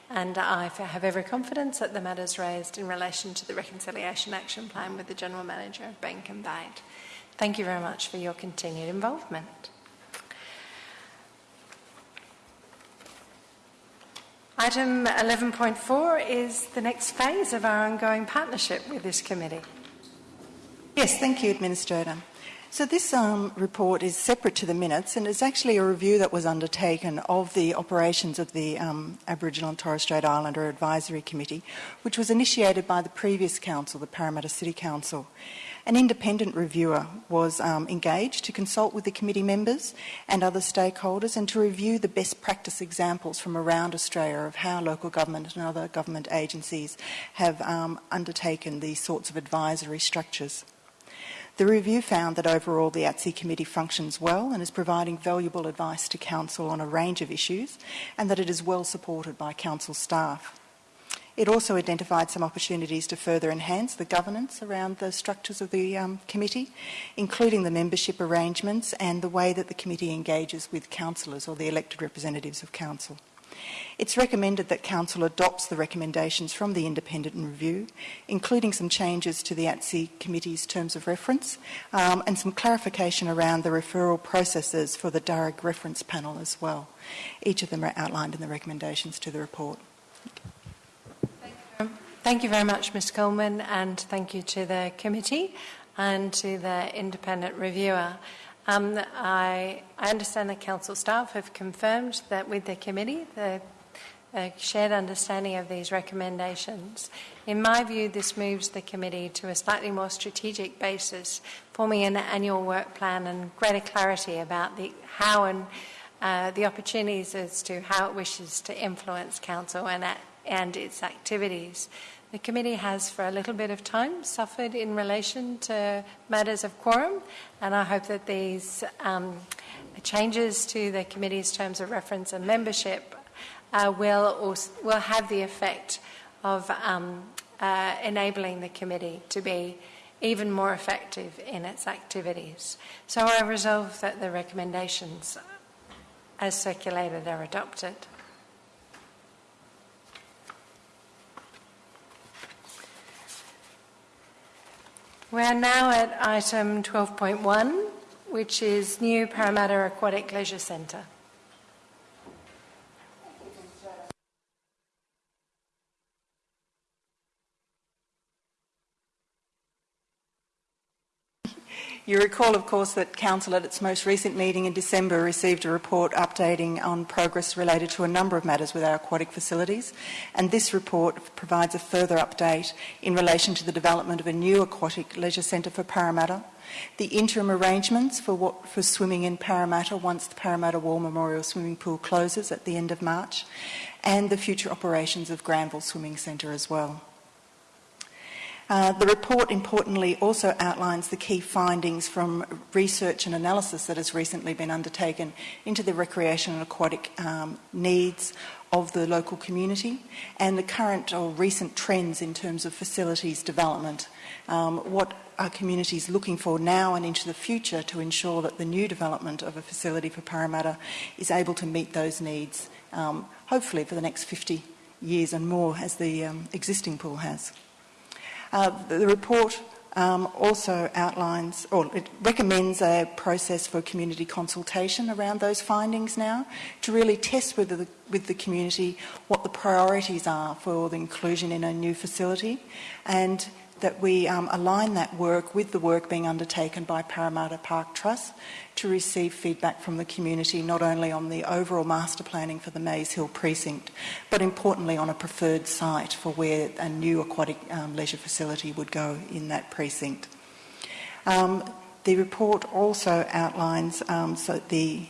And I have every confidence that the matters raised in relation to the Reconciliation Action Plan with the General Manager have been conveyed. Thank you very much for your continued involvement. Item 11.4 is the next phase of our ongoing partnership with this committee. Yes, thank you, Administrator. So this um, report is separate to the minutes and it's actually a review that was undertaken of the operations of the um, Aboriginal and Torres Strait Islander Advisory Committee, which was initiated by the previous council, the Parramatta City Council. An independent reviewer was um, engaged to consult with the committee members and other stakeholders and to review the best practice examples from around Australia of how local government and other government agencies have um, undertaken these sorts of advisory structures. The review found that overall the ATSI committee functions well and is providing valuable advice to Council on a range of issues and that it is well supported by Council staff. It also identified some opportunities to further enhance the governance around the structures of the um, committee, including the membership arrangements and the way that the committee engages with councillors or the elected representatives of council. It's recommended that Council adopts the recommendations from the independent review, including some changes to the ATSI Committee's terms of reference um, and some clarification around the referral processes for the DARG reference panel as well. Each of them are outlined in the recommendations to the report. Thank you very much, Ms Coleman, and thank you to the committee and to the independent reviewer. Um, I, I, understand that council staff have confirmed that with the committee, the shared understanding of these recommendations. In my view, this moves the committee to a slightly more strategic basis, forming an annual work plan and greater clarity about the how and uh, the opportunities as to how it wishes to influence council and, and its activities. The committee has, for a little bit of time, suffered in relation to matters of quorum, and I hope that these um, changes to the committee's terms of reference and membership uh, will, also, will have the effect of um, uh, enabling the committee to be even more effective in its activities. So I resolve that the recommendations as circulated are adopted. We're now at item 12.1, which is New Parramatta Aquatic Leisure Centre. You recall, of course, that Council at its most recent meeting in December received a report updating on progress related to a number of matters with our aquatic facilities, and this report provides a further update in relation to the development of a new aquatic leisure centre for Parramatta, the interim arrangements for, what, for swimming in Parramatta once the Parramatta War Memorial Swimming Pool closes at the end of March, and the future operations of Granville Swimming Centre as well. Uh, the report importantly also outlines the key findings from research and analysis that has recently been undertaken into the recreation and aquatic um, needs of the local community and the current or recent trends in terms of facilities development. Um, what are communities looking for now and into the future to ensure that the new development of a facility for Parramatta is able to meet those needs, um, hopefully for the next 50 years and more as the um, existing pool has. Uh, the report um, also outlines or it recommends a process for community consultation around those findings now to really test with the, with the community what the priorities are for the inclusion in a new facility and that we um, align that work with the work being undertaken by Parramatta Park Trust to receive feedback from the community not only on the overall master planning for the Mays Hill precinct, but importantly on a preferred site for where a new aquatic um, leisure facility would go in that precinct. Um, the report also outlines um, so the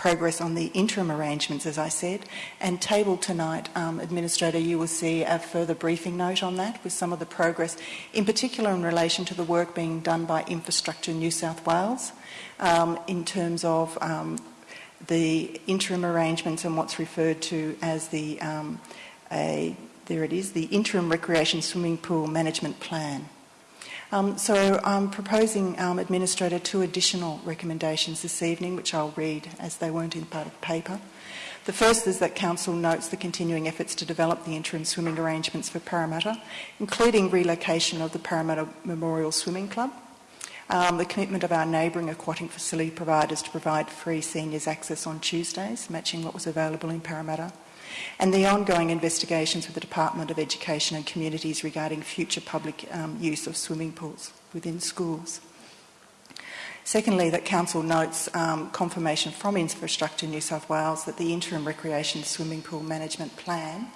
progress on the interim arrangements, as I said, and tabled tonight, um, Administrator, you will see a further briefing note on that with some of the progress, in particular in relation to the work being done by Infrastructure New South Wales um, in terms of um, the interim arrangements and what's referred to as the, um, a, there it is, the interim recreation swimming pool management plan. Um, so I'm proposing, um, Administrator, two additional recommendations this evening, which I'll read as they weren't in part of the paper. The first is that Council notes the continuing efforts to develop the interim swimming arrangements for Parramatta, including relocation of the Parramatta Memorial Swimming Club, um, the commitment of our neighbouring aquatic facility providers to provide free seniors access on Tuesdays, matching what was available in Parramatta, and the ongoing investigations with the Department of Education and Communities regarding future public um, use of swimming pools within schools. Secondly, that Council notes um, confirmation from Infrastructure New South Wales that the interim recreation swimming pool management plan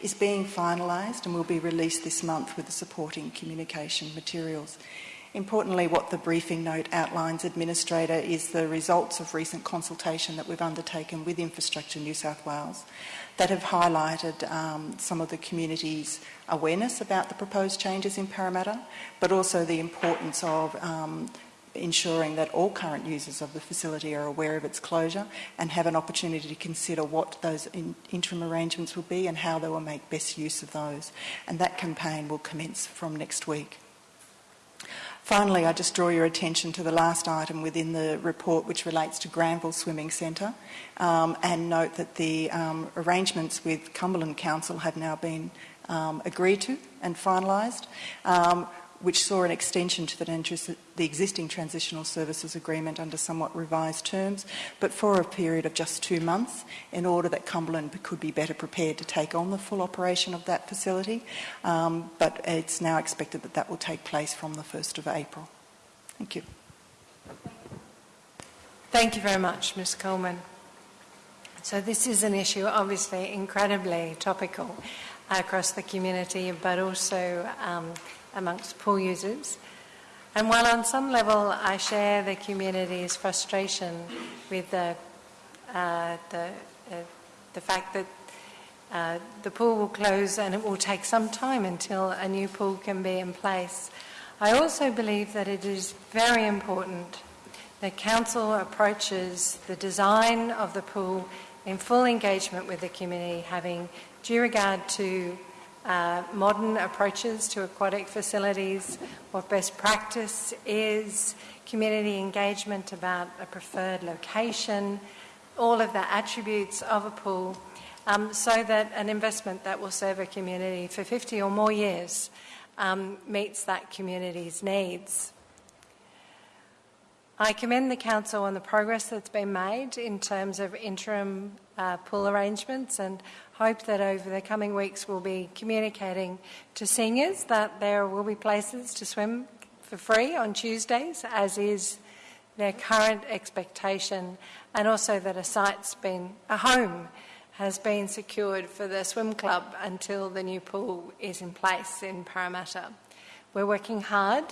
is being finalised and will be released this month with the supporting communication materials. Importantly, what the briefing note outlines, Administrator, is the results of recent consultation that we've undertaken with Infrastructure New South Wales that have highlighted um, some of the community's awareness about the proposed changes in Parramatta, but also the importance of um, ensuring that all current users of the facility are aware of its closure and have an opportunity to consider what those in interim arrangements will be and how they will make best use of those. And that campaign will commence from next week. Finally, I just draw your attention to the last item within the report, which relates to Granville Swimming Centre, um, and note that the um, arrangements with Cumberland Council have now been um, agreed to and finalised, um, which saw an extension to the, the existing transitional services agreement under somewhat revised terms, but for a period of just two months in order that Cumberland could be better prepared to take on the full operation of that facility. Um, but it's now expected that that will take place from the 1st of April. Thank you. Thank you very much, Ms Coleman. So this is an issue obviously incredibly topical across the community, but also um, amongst pool users. And while on some level I share the community's frustration with the, uh, the, uh, the fact that uh, the pool will close and it will take some time until a new pool can be in place, I also believe that it is very important that Council approaches the design of the pool in full engagement with the community, having due regard to uh, modern approaches to aquatic facilities, what best practice is, community engagement about a preferred location, all of the attributes of a pool, um, so that an investment that will serve a community for 50 or more years um, meets that community's needs. I commend the Council on the progress that's been made in terms of interim uh, pool arrangements and hope that over the coming weeks we'll be communicating to seniors that there will be places to swim for free on Tuesdays, as is their current expectation, and also that a site's been, a home has been secured for the swim club until the new pool is in place in Parramatta. We're working hard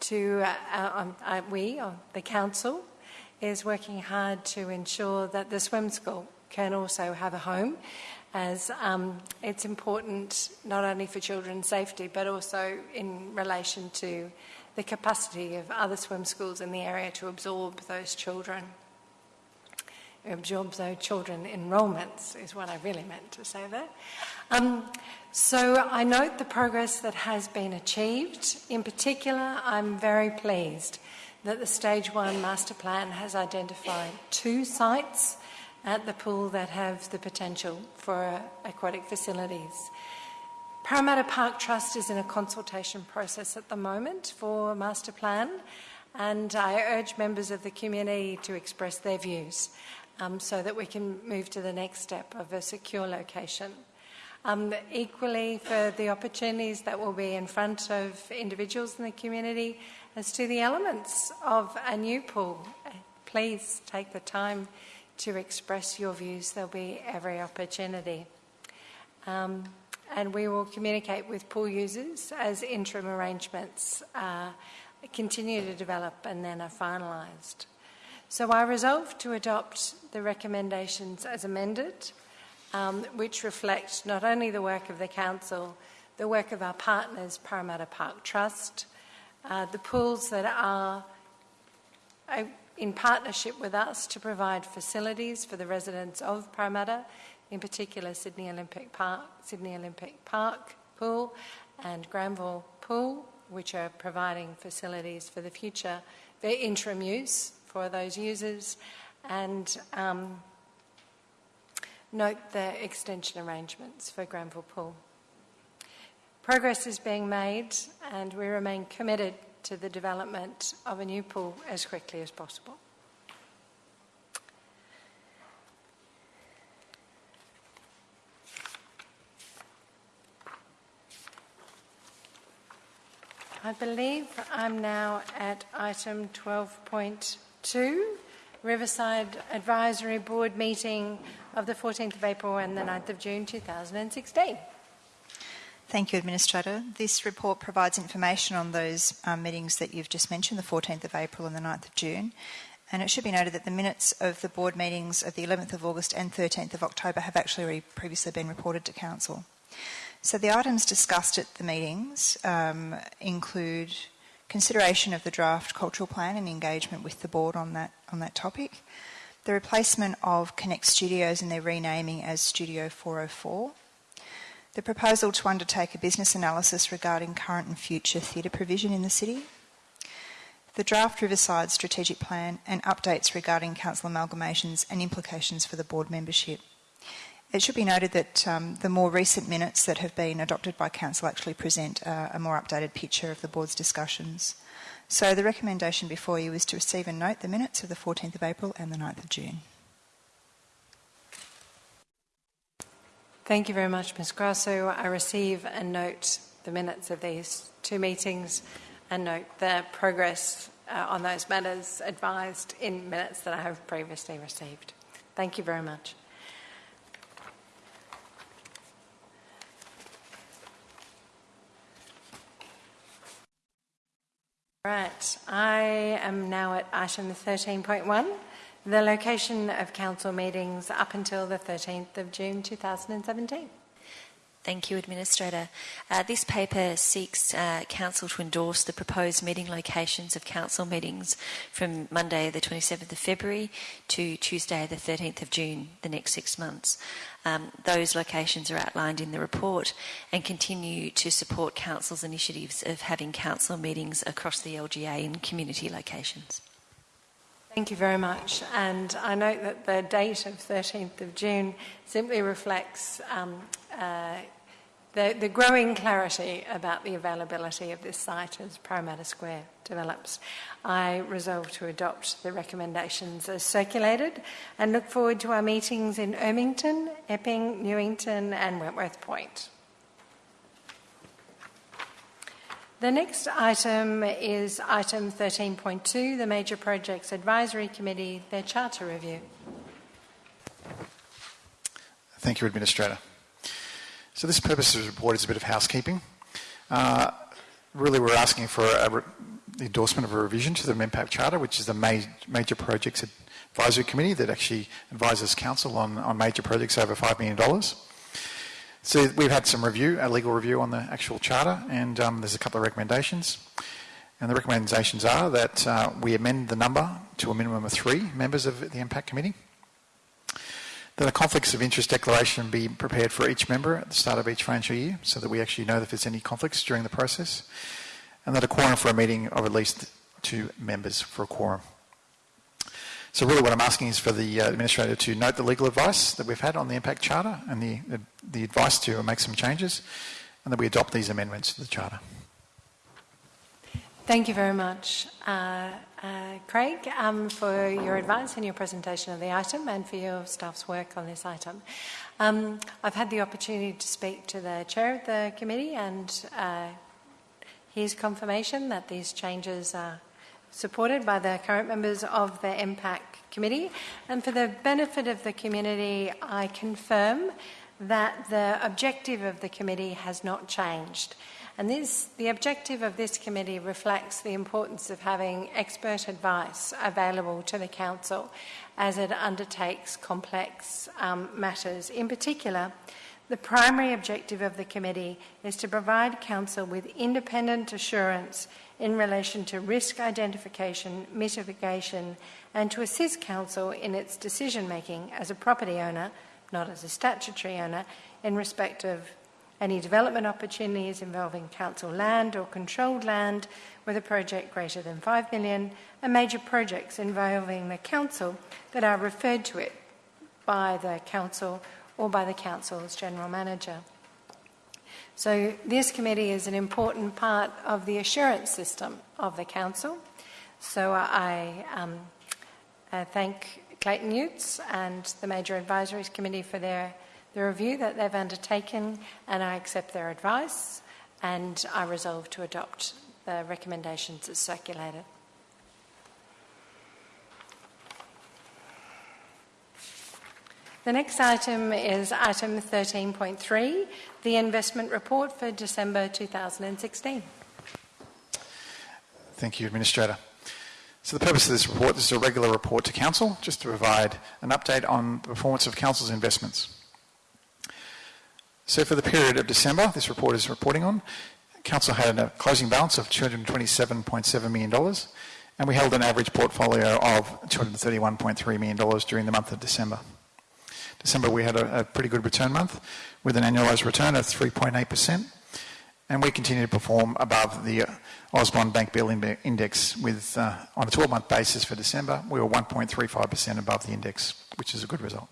to, uh, uh, um, uh, we, uh, the council, is working hard to ensure that the swim school can also have a home as um, it's important not only for children's safety but also in relation to the capacity of other swim schools in the area to absorb those children. Absorb those children enrolments is what I really meant to say there. Um, so I note the progress that has been achieved. In particular, I'm very pleased that the Stage 1 Master Plan has identified two sites at the pool that have the potential for aquatic facilities. Parramatta Park Trust is in a consultation process at the moment for master plan, and I urge members of the community to express their views um, so that we can move to the next step of a secure location. Um, equally, for the opportunities that will be in front of individuals in the community as to the elements of a new pool, please take the time to express your views. There'll be every opportunity. Um, and we will communicate with pool users as interim arrangements uh, continue to develop and then are finalised. So I resolve to adopt the recommendations as amended, um, which reflect not only the work of the Council, the work of our partners, Parramatta Park Trust, uh, the pools that are uh, in partnership with us to provide facilities for the residents of Parramatta, in particular Sydney Olympic Park, Sydney Olympic Park Pool and Granville Pool, which are providing facilities for the future, their interim use for those users, and um, note the extension arrangements for Granville Pool. Progress is being made, and we remain committed to the development of a new pool as quickly as possible. I believe I'm now at item 12.2, Riverside Advisory Board meeting of the 14th of April and the 9th of June 2016. Thank you, Administrator. This report provides information on those um, meetings that you've just mentioned, the 14th of April and the 9th of June. And it should be noted that the minutes of the board meetings of the 11th of August and 13th of October have actually previously been reported to Council. So the items discussed at the meetings um, include consideration of the draft cultural plan and engagement with the board on that on that topic, the replacement of Connect Studios and their renaming as Studio 404, the proposal to undertake a business analysis regarding current and future theatre provision in the city, the draft Riverside strategic plan and updates regarding council amalgamations and implications for the board membership. It should be noted that um, the more recent minutes that have been adopted by Council actually present uh, a more updated picture of the Board's discussions. So the recommendation before you is to receive and note the minutes of the 14th of April and the 9th of June. Thank you very much, Ms Grasso. I receive and note the minutes of these two meetings and note the progress uh, on those matters advised in minutes that I have previously received. Thank you very much. Right, I am now at item 13.1, the location of council meetings up until the 13th of June 2017. Thank you, Administrator. Uh, this paper seeks uh, Council to endorse the proposed meeting locations of Council meetings from Monday, the 27th of February to Tuesday, the 13th of June, the next six months. Um, those locations are outlined in the report and continue to support Council's initiatives of having Council meetings across the LGA in community locations. Thank you very much. And I note that the date of 13th of June simply reflects um, uh, the, the, growing clarity about the availability of this site as Parramatta Square develops. I resolve to adopt the recommendations as circulated and look forward to our meetings in Ermington, Epping, Newington, and Wentworth Point. The next item is item 13.2, the Major Projects Advisory Committee, their charter review. Thank you, Administrator. So this purpose of the report is a bit of housekeeping. Uh, really, we're asking for the endorsement of a revision to the MPAC Charter, which is the ma Major Projects Advisory Committee that actually advises Council on, on major projects over $5 million. So we've had some review, a legal review on the actual charter, and um, there's a couple of recommendations. And the recommendations are that uh, we amend the number to a minimum of three members of the MPAC Committee. That a conflicts of interest declaration be prepared for each member at the start of each financial year so that we actually know if there's any conflicts during the process. And that a quorum for a meeting of at least two members for a quorum. So really what I'm asking is for the uh, Administrator to note the legal advice that we've had on the MPAC Charter and the, the, advice to make some changes and that we adopt these amendments to the Charter. Thank you very much, uh, uh, Craig, um, for your advice and your presentation of the item and for your staff's work on this item. Um, I've had the opportunity to speak to the chair of the committee and uh, his confirmation that these changes are supported by the current members of the MPAC committee. And for the benefit of the community, I confirm that the objective of the committee has not changed. And this, the objective of this committee reflects the importance of having expert advice available to the council as it undertakes complex um, matters. In particular, the primary objective of the committee is to provide council with independent assurance in relation to risk identification, mitigation, and to assist council in its decision making as a property owner, not as a statutory owner, in respect of any development opportunities involving council land or controlled land with a project greater than 5 million and major projects involving the council that are referred to it by the council or by the council's general manager. So this committee is an important part of the assurance system of the council. So I um, uh, thank Clayton Utz and the Major Advisories Committee for their the review that they've undertaken, and I accept their advice, and I resolve to adopt the recommendations as circulated. The next item is item 13.3, the investment report for December 2016. Thank you, Administrator. So the purpose of this report, this is a regular report to Council, just to provide an update on the performance of Council's investments. So for the period of December, this report is reporting on, Council had a closing balance of $227.7 million, and we held an average portfolio of $231.3 million during the month of December. December, we had a, a pretty good return month with an annualised return of 3.8%, and we continue to perform above the Ausbond Bank Bill Index with, uh, on a 12-month basis for December, we were 1.35% above the index, which is a good result.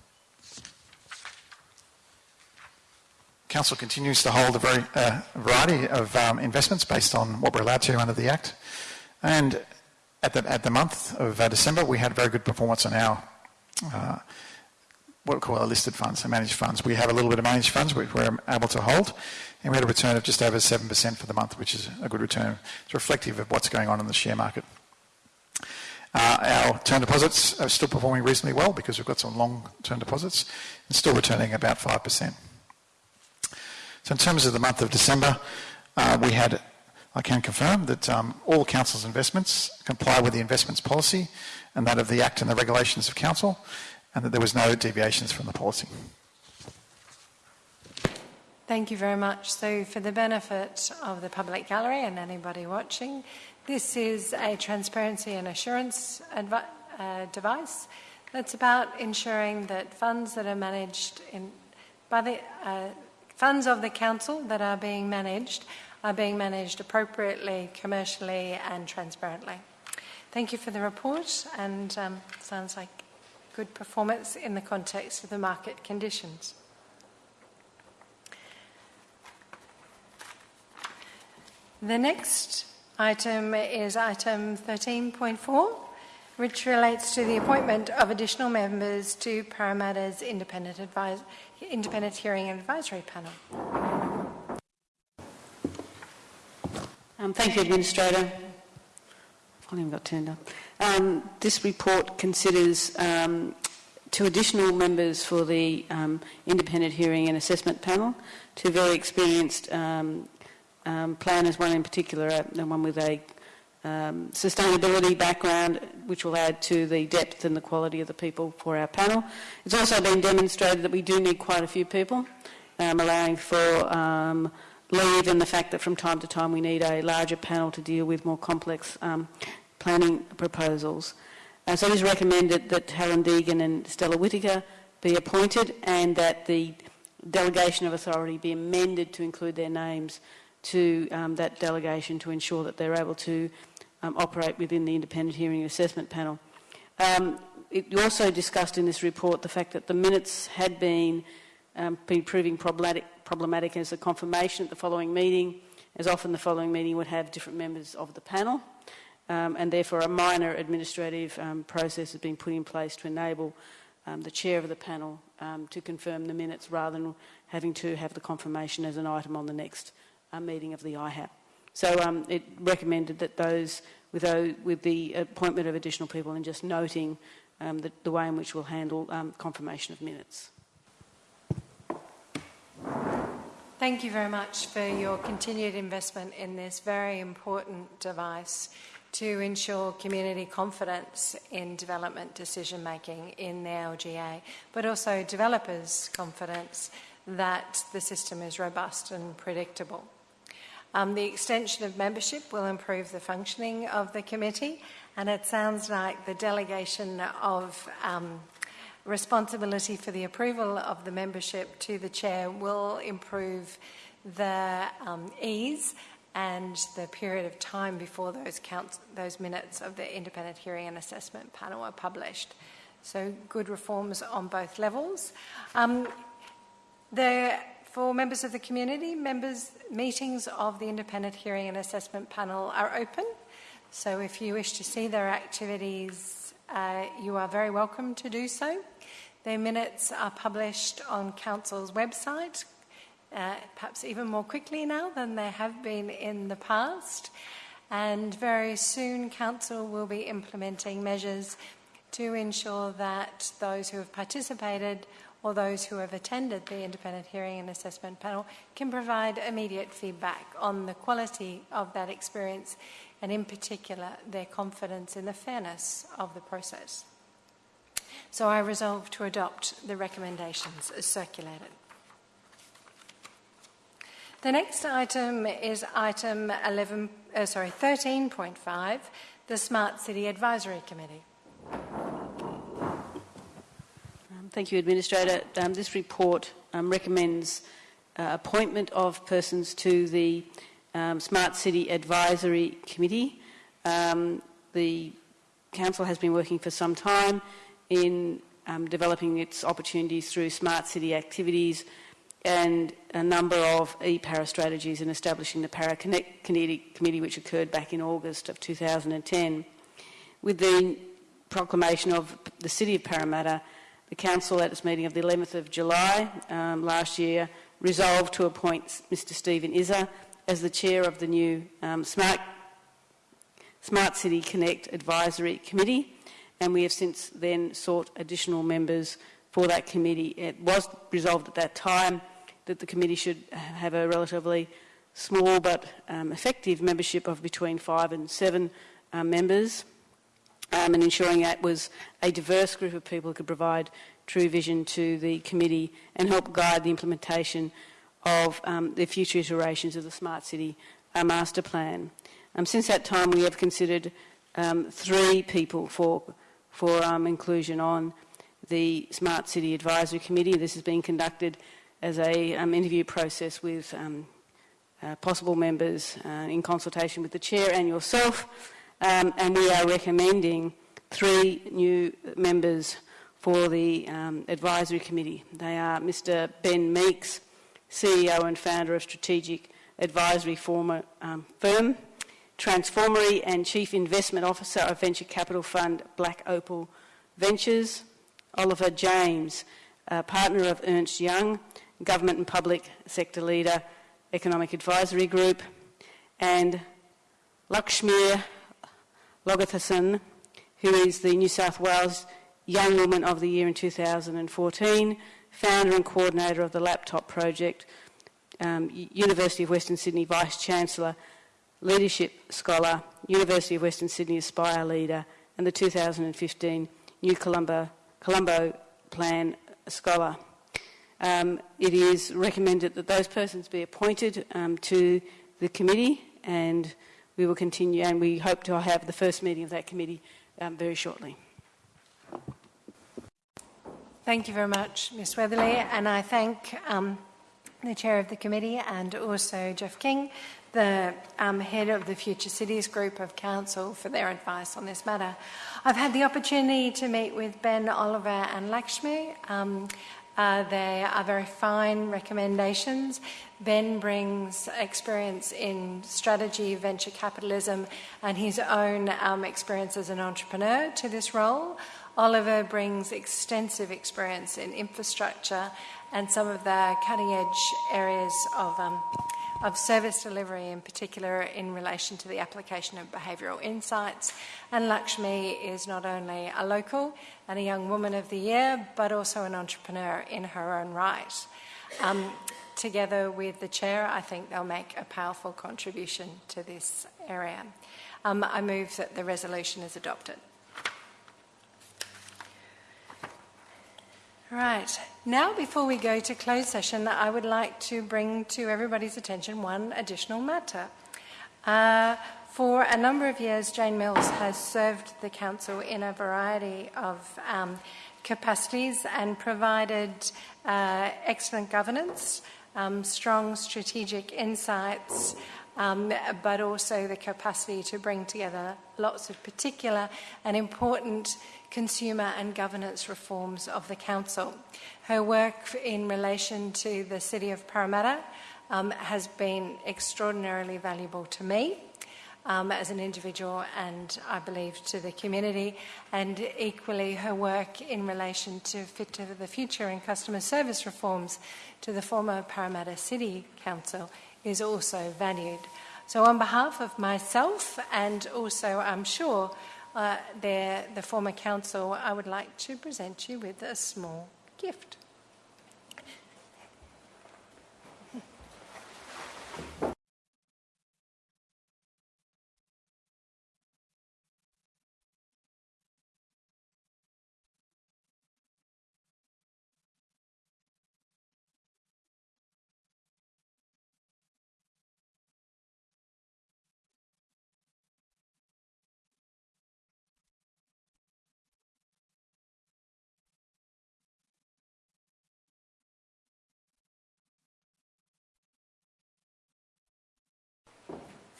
Council continues to hold a very uh, variety of um, investments based on what we're allowed to under the Act. And at the, at the month of uh, December, we had very good performance on our uh, what we call our listed funds, our managed funds. We have a little bit of managed funds which we're able to hold, and we had a return of just over 7% for the month, which is a good return. It's reflective of what's going on in the share market. Uh, our term deposits are still performing reasonably well because we've got some long term deposits and still returning about 5%. So in terms of the month of December, uh, we had, I can confirm that um, all Council's investments comply with the investments policy and that of the Act and the regulations of Council, and that there was no deviations from the policy. Thank you very much. So for the benefit of the public gallery and anybody watching, this is a transparency and assurance uh, device that's about ensuring that funds that are managed in, by the uh, funds of the council that are being managed are being managed appropriately, commercially, and transparently. Thank you for the report, and um, sounds like good performance in the context of the market conditions. The next item is item 13.4, which relates to the appointment of additional members to Parramatta's independent advisor Independent Hearing and Advisory Panel. Um, thank you, Administrator. Volume got turned up. Um, this report considers um, two additional members for the um, Independent Hearing and Assessment Panel, two very experienced um, um, planners, one in particular, uh, one with a um, sustainability background, which will add to the depth and the quality of the people for our panel. It's also been demonstrated that we do need quite a few people, allowing for leave and the fact that from time to time we need a larger panel to deal with more complex um, planning proposals. Uh, so it is recommended that Helen Deegan and Stella Whittaker be appointed and that the delegation of authority be amended to include their names to um, that delegation to ensure that they're able to um, operate within the independent hearing assessment panel. Um, it also discussed in this report the fact that the minutes had been, um, been proving problematic, problematic as a confirmation at the following meeting, as often the following meeting would have different members of the panel, um, and therefore a minor administrative um, process has been put in place to enable um, the chair of the panel to confirm the minutes rather than having to have the confirmation as an item on the next uh, meeting of the IHAP. So um, it recommended that those with, those, with, the appointment of additional people and just noting um, the, the, way in which we'll handle um, confirmation of minutes. Thank you very much for your continued investment in this very important device to ensure community confidence in development decision making in the LGA, but also developers' confidence that the system is robust and predictable. Um, the extension of membership will improve the functioning of the committee, and it sounds like the delegation of um, responsibility for the approval of the membership to the chair will improve the um, ease and the period of time before those, counts, those minutes of the independent hearing and assessment panel are published. So good reforms on both levels. Um, the, for members of the community, members meetings of the independent hearing and assessment panel are open. So if you wish to see their activities, uh, you are very welcome to do so. Their minutes are published on Council's website, uh, perhaps even more quickly now than they have been in the past. And very soon, Council will be implementing measures to ensure that those who have participated or those who have attended the independent hearing and assessment panel can provide immediate feedback on the quality of that experience and, in particular, their confidence in the fairness of the process. So I resolve to adopt the recommendations as circulated. The next item is item 11, uh, sorry, 13.5, the Smart City Advisory Committee. Um, thank you, Administrator. Um, this report um, recommends uh, appointment of persons to the um, Smart City Advisory Committee. Um, the Council has been working for some time in um, developing its opportunities through smart city activities and a number of e-para strategies and establishing the Para Connect Committee, which occurred back in August of 2010. With the proclamation of the City of Parramatta, the Council at its meeting of the 11th of July um, last year resolved to appoint Mr Stephen Izza as the chair of the new um, Smart, Smart City Connect Advisory Committee and we have since then sought additional members for that committee. It was resolved at that time that the committee should have a relatively small but um, effective membership of between five and seven uh, members, um, and ensuring that was a diverse group of people who could provide true vision to the committee and help guide the implementation of um, the future iterations of the Smart City uh, Master Plan. Um, since that time, we have considered um, three people for for um, inclusion on the Smart City Advisory Committee. This has been conducted as a interview process with uh, possible members uh, in consultation with the chair and yourself, um, and we are recommending three new members for the um, advisory committee. They are Mr. Ben Meeks, CEO and founder of Strategic Advisory former, um, Firm, Transformery and Chief Investment Officer of venture capital fund Black Opal Ventures, Oliver James, partner of Ernst Young, government and public sector leader, Economic Advisory Group, and Lakshmi Logathasan, who is the New South Wales Young Woman of the Year in 2014, founder and coordinator of the Laptop Project, um, University of Western Sydney Vice Chancellor Leadership Scholar, University of Western Sydney Aspire Leader, and the 2015 New Colombo, Colombo Plan Scholar. Um, it is recommended that those persons be appointed um, to the committee, and we will continue, and we hope to have the first meeting of that committee um, very shortly. Thank you very much, Ms Weatherley, and I thank um, the chair of the committee and also Jeff King the um, head of the Future Cities Group of Council for their advice on this matter. I've had the opportunity to meet with Ben, Oliver, and Lakshmi. Um, uh, they are very fine recommendations. Ben brings experience in strategy, venture capitalism, and his own um, experience as an entrepreneur to this role. Oliver brings extensive experience in infrastructure and some of the cutting edge areas of um, of service delivery, in particular in relation to the application of behavioural insights. And Lakshmi is not only a local and a young woman of the year, but also an entrepreneur in her own right. Um, together with the chair, I think they'll make a powerful contribution to this area. Um, I move that the resolution is adopted. Right. Now, before we go to closed session, I would like to bring to everybody's attention one additional matter. Uh, for a number of years, Jane Mills has served the Council in a variety of um, capacities and provided uh, excellent governance, um, strong strategic insights, um, but also the capacity to bring together lots of particular and important consumer and governance reforms of the Council. Her work in relation to the City of Parramatta um, has been extraordinarily valuable to me. Um, as an individual and I believe to the community, and equally her work in relation to Fit to the Future and customer service reforms to the former Parramatta City Council is also valued. So, on behalf of myself and also, I'm sure, uh, the, the former council, I would like to present you with a small gift.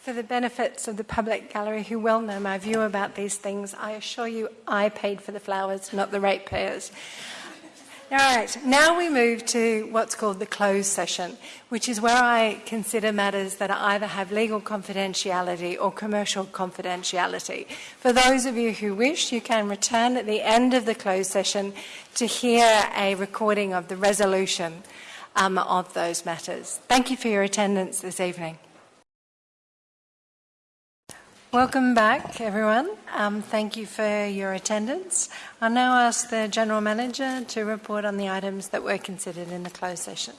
For the benefits of the public gallery who well know my view about these things, I assure you I paid for the flowers, not the ratepayers. All right, now we move to what's called the closed session, which is where I consider matters that either have legal confidentiality or commercial confidentiality. For those of you who wish, you can return at the end of the closed session to hear a recording of the resolution um, of those matters. Thank you for your attendance this evening. Welcome back, everyone. Um, thank you for your attendance. I'll now ask the General Manager to report on the items that were considered in the closed session.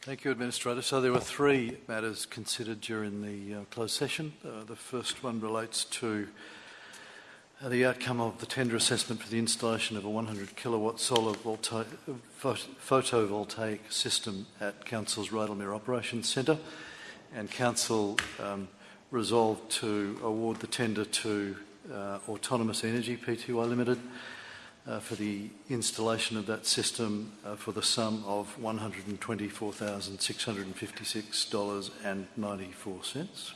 Thank you, Administrator. So there were three matters considered during the uh, closed session. Uh, the first one relates to the outcome of the tender assessment for the installation of a 100 kilowatt solar volta- photovoltaic system at Council's Rydalmere Operations Centre, and Council um, resolved to award the tender to uh, Autonomous Energy Pty Limited uh, for the installation of that system uh, for the sum of $124,656.94.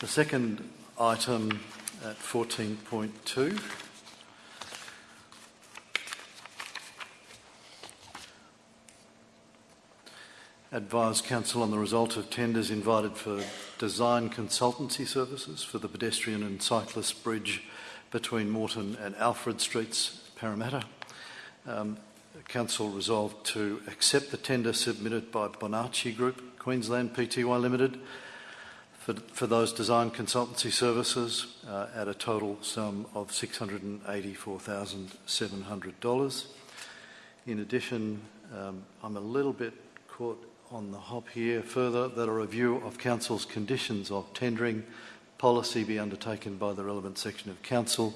The second item at 14.2. Advise Council on the result of tenders invited for design consultancy services for the pedestrian and cyclist bridge between Morton and Alfred Streets, Parramatta. Um, Council resolved to accept the tender submitted by Bonacci Group, Queensland Pty Limited, for, for those design consultancy services uh, at a total sum of $684,700. In addition, um, I'm a little bit caught on the hop here further that a review of Council's conditions of tendering policy be undertaken by the relevant section of Council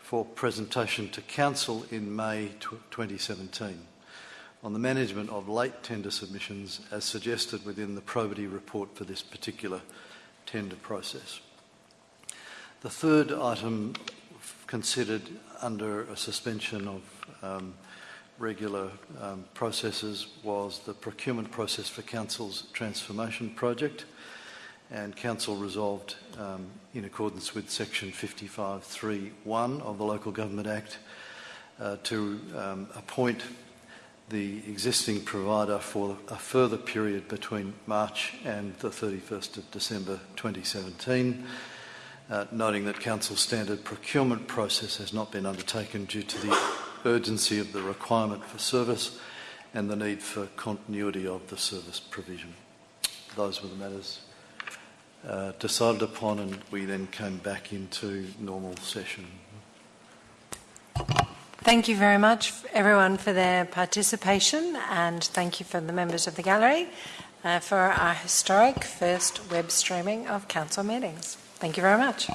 for presentation to Council in May 2017 on the management of late tender submissions as suggested within the probity report for this particular tender process. The third item considered under a suspension of um, regular um, processes was the procurement process for Council's transformation project and Council resolved um, in accordance with section 55.3.1 of the Local Government Act uh, to um, appoint the existing provider for a further period between March and the 31st of December 2017, uh, noting that Council standard procurement process has not been undertaken due to the urgency of the requirement for service and the need for continuity of the service provision. Those were the matters uh, decided upon and we then came back into normal session. Thank you very much, everyone, for their participation, and thank you for the members of the gallery uh, for our historic first web streaming of council meetings. Thank you very much.